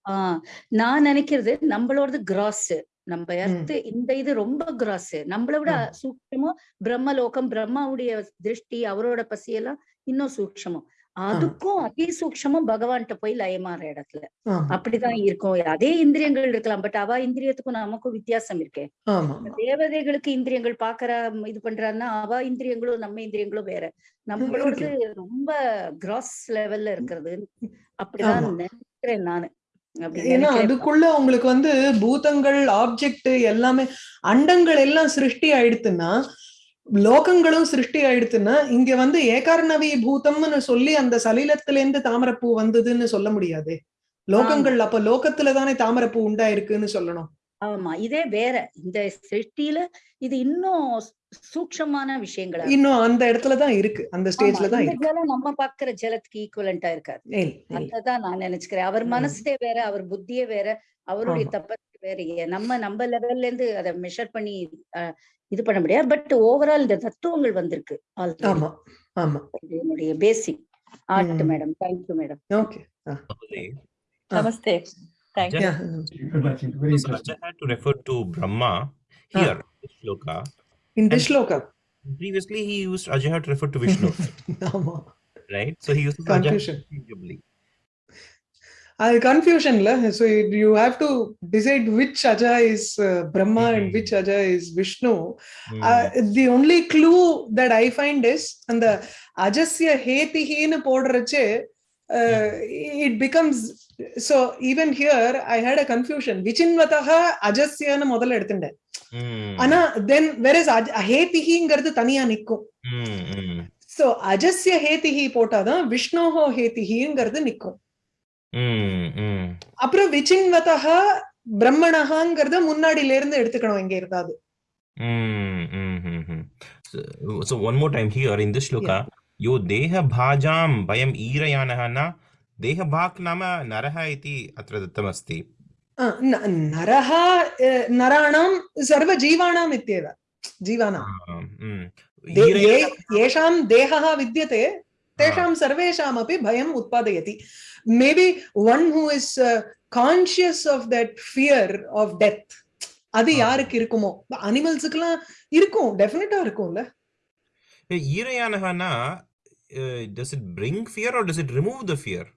ஆஹ் நான் நினைக்கிறது நம்மளோடது கிராஸ் நம்ம எர்த் இந்த இது ரொம்ப கிராஸ் நம்மளை விட ம். சூக்ஷமோ பிரம்மலோகம் பிரம்மாவுடைய திருஷ்டி அவரோட பசியெல்லாம் இன்னும் சூக்ஷமம். அதுக்கும் அதி சூக்ஷமும் பகவான்கிட்ட போய் லயமாற இடத்துல. அப்படிதான் இருக்கும். அதே இந்திரியங்கள் இருக்கலாம். பட் அவ இந்திரியத்துக்கும் நமக்கும் வித்தியாசம் இருக்கே. ஆமா. தேவதைகளுக்கு இந்திரியங்கள் பாக்குற இது பண்றான்னா அவ இந்திரியங்களும் நம்ம இந்திரியங்களும் வேற. நம்மளோடது [LAUGHS] ரொம்ப கிராஸ் லெவல்ல இருக்கிறது. அப்படிதான். நினைக்கிறேன் நானு. ஏன்னா அதுக்குள்ள உங்களுக்கு வந்து பூதங்கள் ஆப்ஜெக்ட் எல்லாமே அண்டங்கள் எல்லாம் சிருஷ்டி ஆயிடுத்துன்னா லோகங்களும் சிருஷ்டி ஆயிடுத்துன்னா இங்க வந்து ஏகார்ணவி பூதம்னு சொல்லி அந்த சலீலத்துல இருந்து தாமரப்பூ வந்ததுன்னு சொல்ல முடியாது. லோகங்கள் அப்ப லோகத்துல தானே தாமரப்பூ உண்டாயிருக்குன்னு சொல்லணும். ஆமா இதே வேற. இந்த சிருஷ்டியில இது இன்னும் சூக்ஷமான விஷயங்களா. இன்னும் அந்த இடத்துல தான் இருக்கு. அந்த ஸ்டேஜ்ல ஆமா, தான் இந்த இருக்கு. ஜலம் நம்ம பாக்குற ஜலத்துக்கு ஈக்குவலண்டா இருக்காது. அததான் நான் நினைச்சுக்கிறேன். அவர். மனசே வேற அவர் புத்தியே வேற அவருடைய. தப்பத்து வேற. நம்ம நம்ம லெவல்ல இருந்து அதை மெஷர் பண்ணி இது பண்ண முடியாது. பட் ஓவரால் இந்த தத்துவங்கள் வந்திருக்கு. ஆமா ஆமா. என்னுடைய பேசிக் ஆர்ட் ம். Madam thank you madam okay. Namaste thank you so Raja had to refer to Brahma. Here, this shloka. In this. Previously, he used Ajahya to refer to Vishnu. [LAUGHS] right? So he uses Confusion. Ajahya uh, confusion. La? So you have to decide which Aja is uh, Brahma mm -hmm. and mm-hmm. which Aja is Vishnu. Mm uh, mm-hmm. the only clue that I find is and the Ajasya Hetihin Podrache, uh, it becomes so even here I had a confusion. Vichinvataha Ajasya na modal edutinde. ஆனா தென் வேற ஹேதிஹிங்கிறது தனியா நிக்கும் Hmm, hmm, ஸோ அஜஸ்ய ஹேதிஹி போட்டாதான் விஷ்ணோஹோ ஹேதிஹிங்கிறது நிக்கும் hmm, hmm. அப்புறம் விசின்வதக பிரம்மணஹாங்கிறத முன்னாடில இருந்து எடுத்துக்கணும் இங்க இருந்தாது Hmm, hmm, hmm, hmm. So, so one more time here in this shloka, yo deha bhajam vayam irayanah na deha bhak nama naraha iti atra नरः नराणां सर्वजीवाणाम् इत्येव जीवानां येषां देहः विद्यते तेषां सर्वेषामपि भयम् उत्पादयति maybe one who is conscious of that fear of death அது யாருக்கு இருக்குமோ? அனிமல்ஸுக்கெல்லாம் இருக்கும் டெஃபினட்டா இருக்கும்ல. ஈரையானகனா does it bring fear or does it remove the fear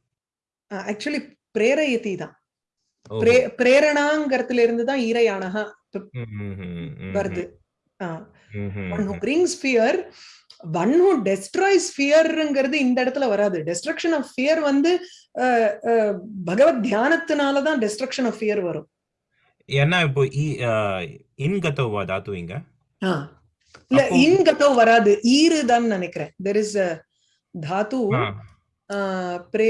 actually பிரேரயதி தான். பிரேரணாங்கிறதுல இருந்து தான் ஈரையானகா hmm, hmm, வருது. One who. Brings fear one who destroys ஃபியர்ங்கிறது இந்த இடத்துல வராது. டெஸ்ட்ரக்ஷன் ஆஃப் ஃபியர் வந்து பகவத் தியானத்தினால தான் டெஸ்ட்ரக்ஷன் ஆஃப் ஃபியர் வரும். ஏன்னா இப்போ இன்கதவா தாத்து இங்க? இல்ல அப்போ- இன் கதோ வராது ஈரு தான் நினைக்கிறேன் தெர் இஸ் தாத்து ಪ್ರೇ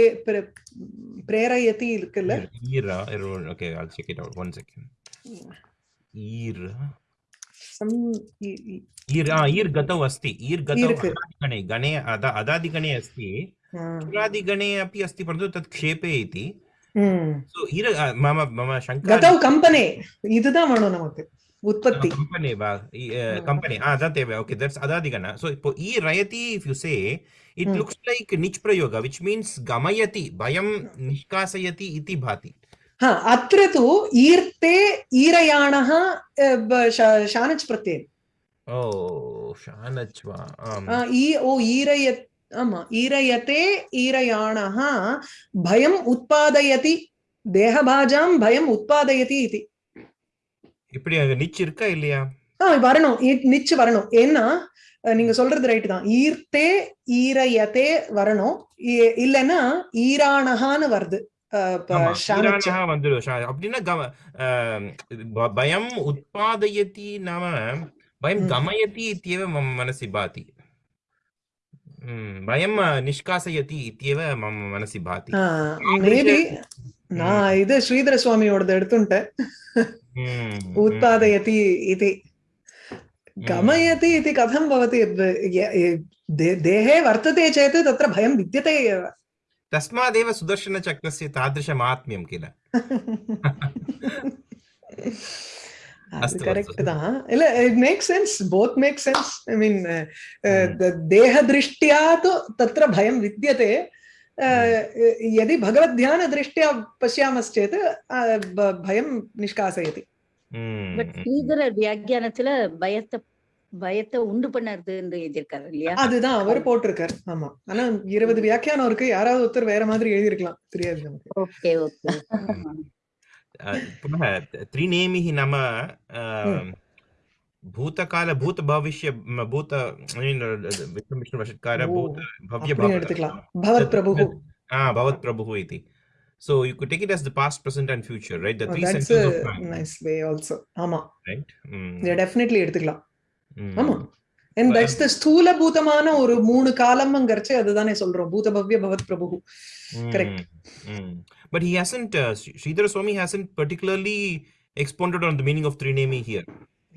ಪ್ರೇರಯತಿ இருக்குல்ல ஈரா okay I'll check it out one second. ஈர ಸಂ ஈர ஈர்கತೌ ಅಸ್ತಿ ஈರ್ಗತೌ ಗಣೆ ಗಣೆ ಅದಾದಿ ಗಣೆ ಅಸ್ತಿ. ಸುರಾದಿ ಗಣೆ ಅಪಿ ಅಸ್ತಿ ಪರಂತು ತತ್ ಕ್ಷೇಪೆ ಇತಿ ಸೊ ஈರ ಮಮ ಮಮ ಶಂಕರ. ಗತೌ ಕಂಪನೆ ಇದುದಾ ಮಾಡೋ ನಮಕ್ಕೆ Utpatti. Uh, company, uh, mm. company. Ah, that okay, that's Adadigana. So e rayati, if you say, it mm. looks like nich prayoga, which means gamayati, bayam nishkasayati iti bhati. हा अत्र तु ईर्ते ईरयाणः शानच् प्रत्ययः ओ शानच् वा ई ओ ईरयत् आमा ईरयते ईरयाणः भयम् उत्पादयति देहभाजां भयम् उत्पादयति इति இப்படி அங்க நிச்சு இருக்கா இல்லையா? ஆஹ் வரணும். நிச்சு வரணும். ஏன்னா நீங்க சொல்றது ரைட் தான். ஈர்த்தே ஈரையத்தே வரணும். இல்லைன்னா ஈரானகான்னு வருது. அப்படின்னா பயம் உத்பாதயதி நாம பயம் கமயதி இத்தியவ பயம் நிஷ்காசயதி இத்தியவ மம மனசி பாதி. நான் இது ஸ்ரீதர சுவாமியோடது எடுத்துட்டேன் हम्म, उत्पादयति इति। हम्म। गमयति इति कथं भवति? देहे वर्तते चेत् तत्र भयं विद्यते एव। तस्मादेव सुदर्शनचक्रस्य तादृशमात्म्यं किल? देहदृष्ट्या तु तत्र भयं विद्यते। यदि भगवद्ध्यानदृष्ट्या पश्यामश्चेत् अ, ब- भयं निष्कासयति ம், பட் ம். ஸ்ரீதர வியாக்கியானத்துல பயத்தை பயத்தை உண்டு பண்ணறதுன்னு எழுதியிருக்காரு இல்லையா அதுதான் அவர் போட்டிருக்காரு ஆமா ஆனா இருபது வியாக்கியானம் இருக்கு யாராவது ஒருத்தர் வேற மாதிரி எழுதியிருக்கலாம் தெரியாது நமக்கு ஓகே ஓகே [LAUGHS] अ, पुनः ಭೂತಕಾಲ ಭೂತ ಭವಿಷ್ಯ ಭೂತ ವಿಷ್ಣು ವಿಷ್ಣು ವಶತ್ಕಾರ ಭೂತ ಭವ್ಯ ಭವತ್ ಪ್ರಭು ಹಾ ಭವತ್ ಪ್ರಭು ಇತಿ So you could take it as the past, present, and future, right? The oh, three that's senses a of time. nice way also. Ama. Right? Mm. Yeah, definitely எடுத்துக்கலாம். ஆமா. And that's the ஸ்தூல பூதமான ஒரு மூணு காலம்ங்கறச்சே அதுதானே சொல்றோம். பூத பவ்ய பவத் பிரபு. Correct. Mm. But he hasn't uh, Sridhar Swami hasn't particularly expounded on the meaning of Trinami here.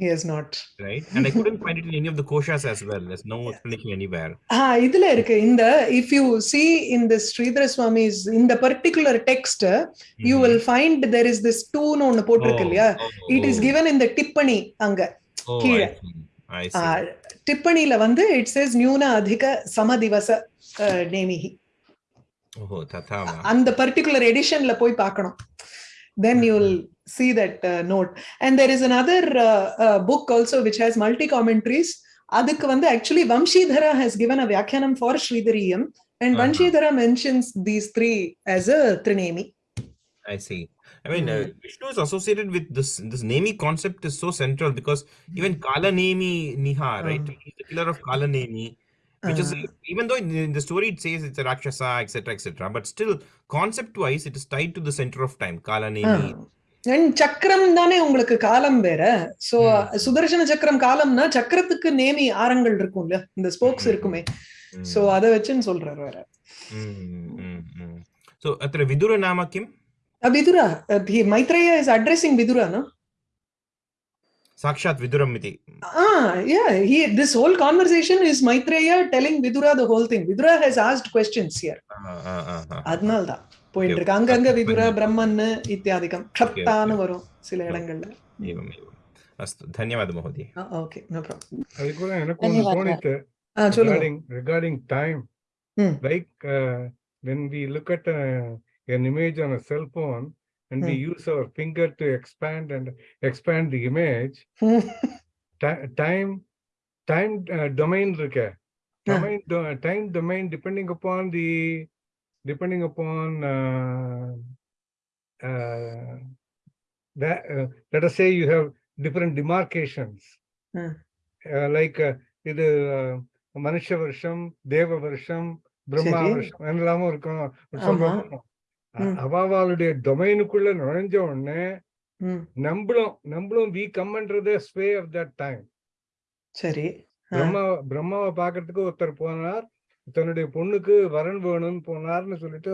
He has not right? And I couldn't find it in any of the koshas as well. There's no explanation anywhere. ஆ இதுல இருக்கு இந்த if you see in the Sridhara Swami's இந்த particular text you Mhm. Will find there is this டூன்னு ஒன்னு போட்டிருக்கு இல்லையா oh, oh, டிப்பணி அங்க oh, I கீழே. see. I see. ஆ, டிப்பணியில வந்து இட் சேஸ் நியூன அதிக சமதிவச நேமிகி Oh. அந்த பர்டிகுலர் எடிஷன்ல போய் பார்க்கணும் Then you will see that uh, note and there is another uh, uh, book also which has multi commentaries அதுக்கு வந்து actually vamshidhara has given a vyakyanam for sridhariyam and Uh-huh. vamshidhara mentions these three as a trinemi I see. I mean, uh, Mm. Vishnu is associated with this. This Nemi concept is so central because even Kala Nemi Niha, right? Uh. He's the killer of Kala Nemi, which is uh-huh. even though in the story it says it's a rakshasa etc etc but still concept wise it is tied to the center of time kala nemi சக்கரம் தானே உங்களுக்கு காலம் வேற? So Sudarshana சக்கரம் காலம்னா சக்கரத்துக்கு நேமி ஆரங்கள் இருக்கும்ல? இந்த ஸ்போக்ஸ் hmm. இருக்குமே. Hmm. சோ அத வச்சுன்னு சொல்றாரு வேற. Hmm, சோ அத்திர விதுர நாமக்கிம் கிம்? Vidura Maitreya is addressing Vidura Sakshat Viduramiti. Ah, yeah. He, this whole conversation is Maitreya telling Vidura the whole thing. Vidura has asked questions here. Adnalda. போயிட்டு இருக்கு அங்கங்க விதுர பிரம்மன் இத்தியாதிகம் க்ஷப்தான்னு வரும் சில இடங்கள்ல ಅಸ್ತು ಧನ್ಯವಾದ ಮಹೋದಯ ಓಕೆ ನೋ ಪ್ರಾಬ್ಲಮ್ ಅದು ಕೂಡ ನನಗೆ ಒಂದು ತೋಣಿತ್ತು regarding regarding time like when we look at uh, an image on a cell phone and we use our finger to expand and expand the image [LAUGHS] ti- time time uh, domain இருக்க domain do- time domain depending upon the depending upon uh, uh, that uh, let us say you have different demarcations Hmm. uh, like uh, இது uh, மனுஷ வருஷம் தேவ வருஷம் பிரம்மா சரி. வருஷம் எல்லாமும் இருக்கும் ஆமா. சொல்றோம் ம். அவாவாளுடைய டொமைனுக்குள்ள நுழைஞ்ச உடனே நம்மளும் நம்மளும் வி கம்ன்றது ஸ்வே ஆஃப் தட் டைம் சரி. பிரம்மா பிரம்மாவை பார்க்கறதுக்கு ஒருத்தர் போனார். தன்னுடைய பொண்ணுக்கு வரன் வேணும்னு போனார்னு சொல்லிட்டு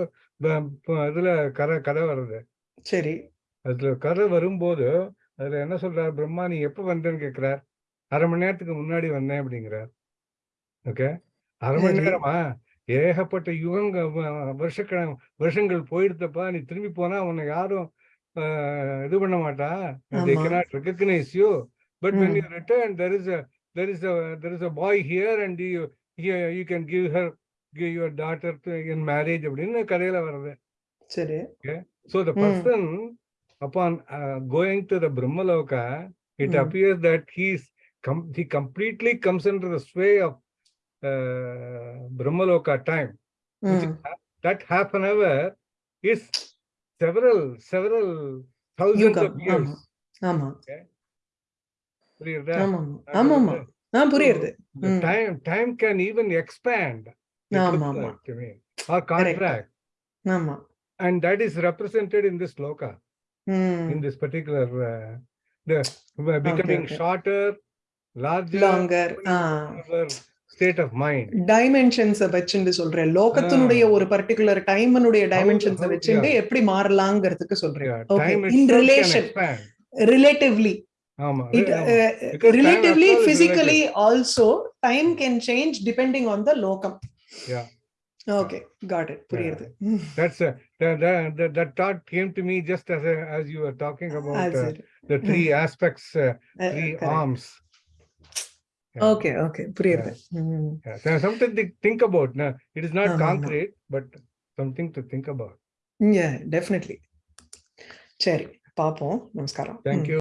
இதுல கதை கதை வருது. சரி. அதுல கதை வரும்போது அதுல என்ன சொல்றார்? பிரம்மா நீ எப்ப வந்தேன்னு கேக்குறார் அரை மணி நேரத்துக்கு முன்னாடி வந்தேன் அப்படிங்கிறார். ஓகே? அரை மணி. நேரமா? ஏகப்பட்ட யுகங்க வ- வருஷக்கண வருஷங்கள் போயிடுத்தப்பா நீ திரும்பி போனா உன்னை யாரும் ஆஹ், இது பண்ண மாட்டா they ஆமா. cannot recognize you but when ம். you return there is a there is a there is a boy here and you you, you can give her give your daughter to, in marriage அப்படின்னு கதையில வருது சரி So the Hmm. person, upon uh, going to the Brahmaloka, it Hmm. appears that he's com- he completely comes under the sway of uh, Brahmaloka time. Which ம் is ha- that half an hour is several several thousands யுகம் of years. ஆமா ஆமா புரியுதா? ஆமா நான் ஆமா ஆமா சொல்றது. ஆ புரியுது The ம். time time can even expand. It ஆமா, looks ஆமா. like to me, or contract, ஆமா and that is represented in this loka. ம் in this particular uh, the uh, becoming okay. shorter larger longer ah our state of mind dimensions வச்சுட்டு சொல்றேன் லோகத்தினுடைய ஆ. ஒரு particular டைமனுடைய dimensions how- வச்சுட்டு yeah. எப்படி மாறலாங்கிறதுக்கு சொல்றேன் yeah, okay time in itself can relation expand relatively ஆமா it ஆமா. uh, Because time relatively after all is physically also time can change depending on the locum Yeah. okay got it புரியுது that's uh, that, that, that, that thought came to me just as a, as you were talking about That's uh, it. the three aspects uh, Uh, three correct. arms Yeah. okay okay புரியுது. Yeah. So something to think about no, it is not concrete but something to think about yeah definitely சரி பாப்போம் நமஸ்காரம் thank you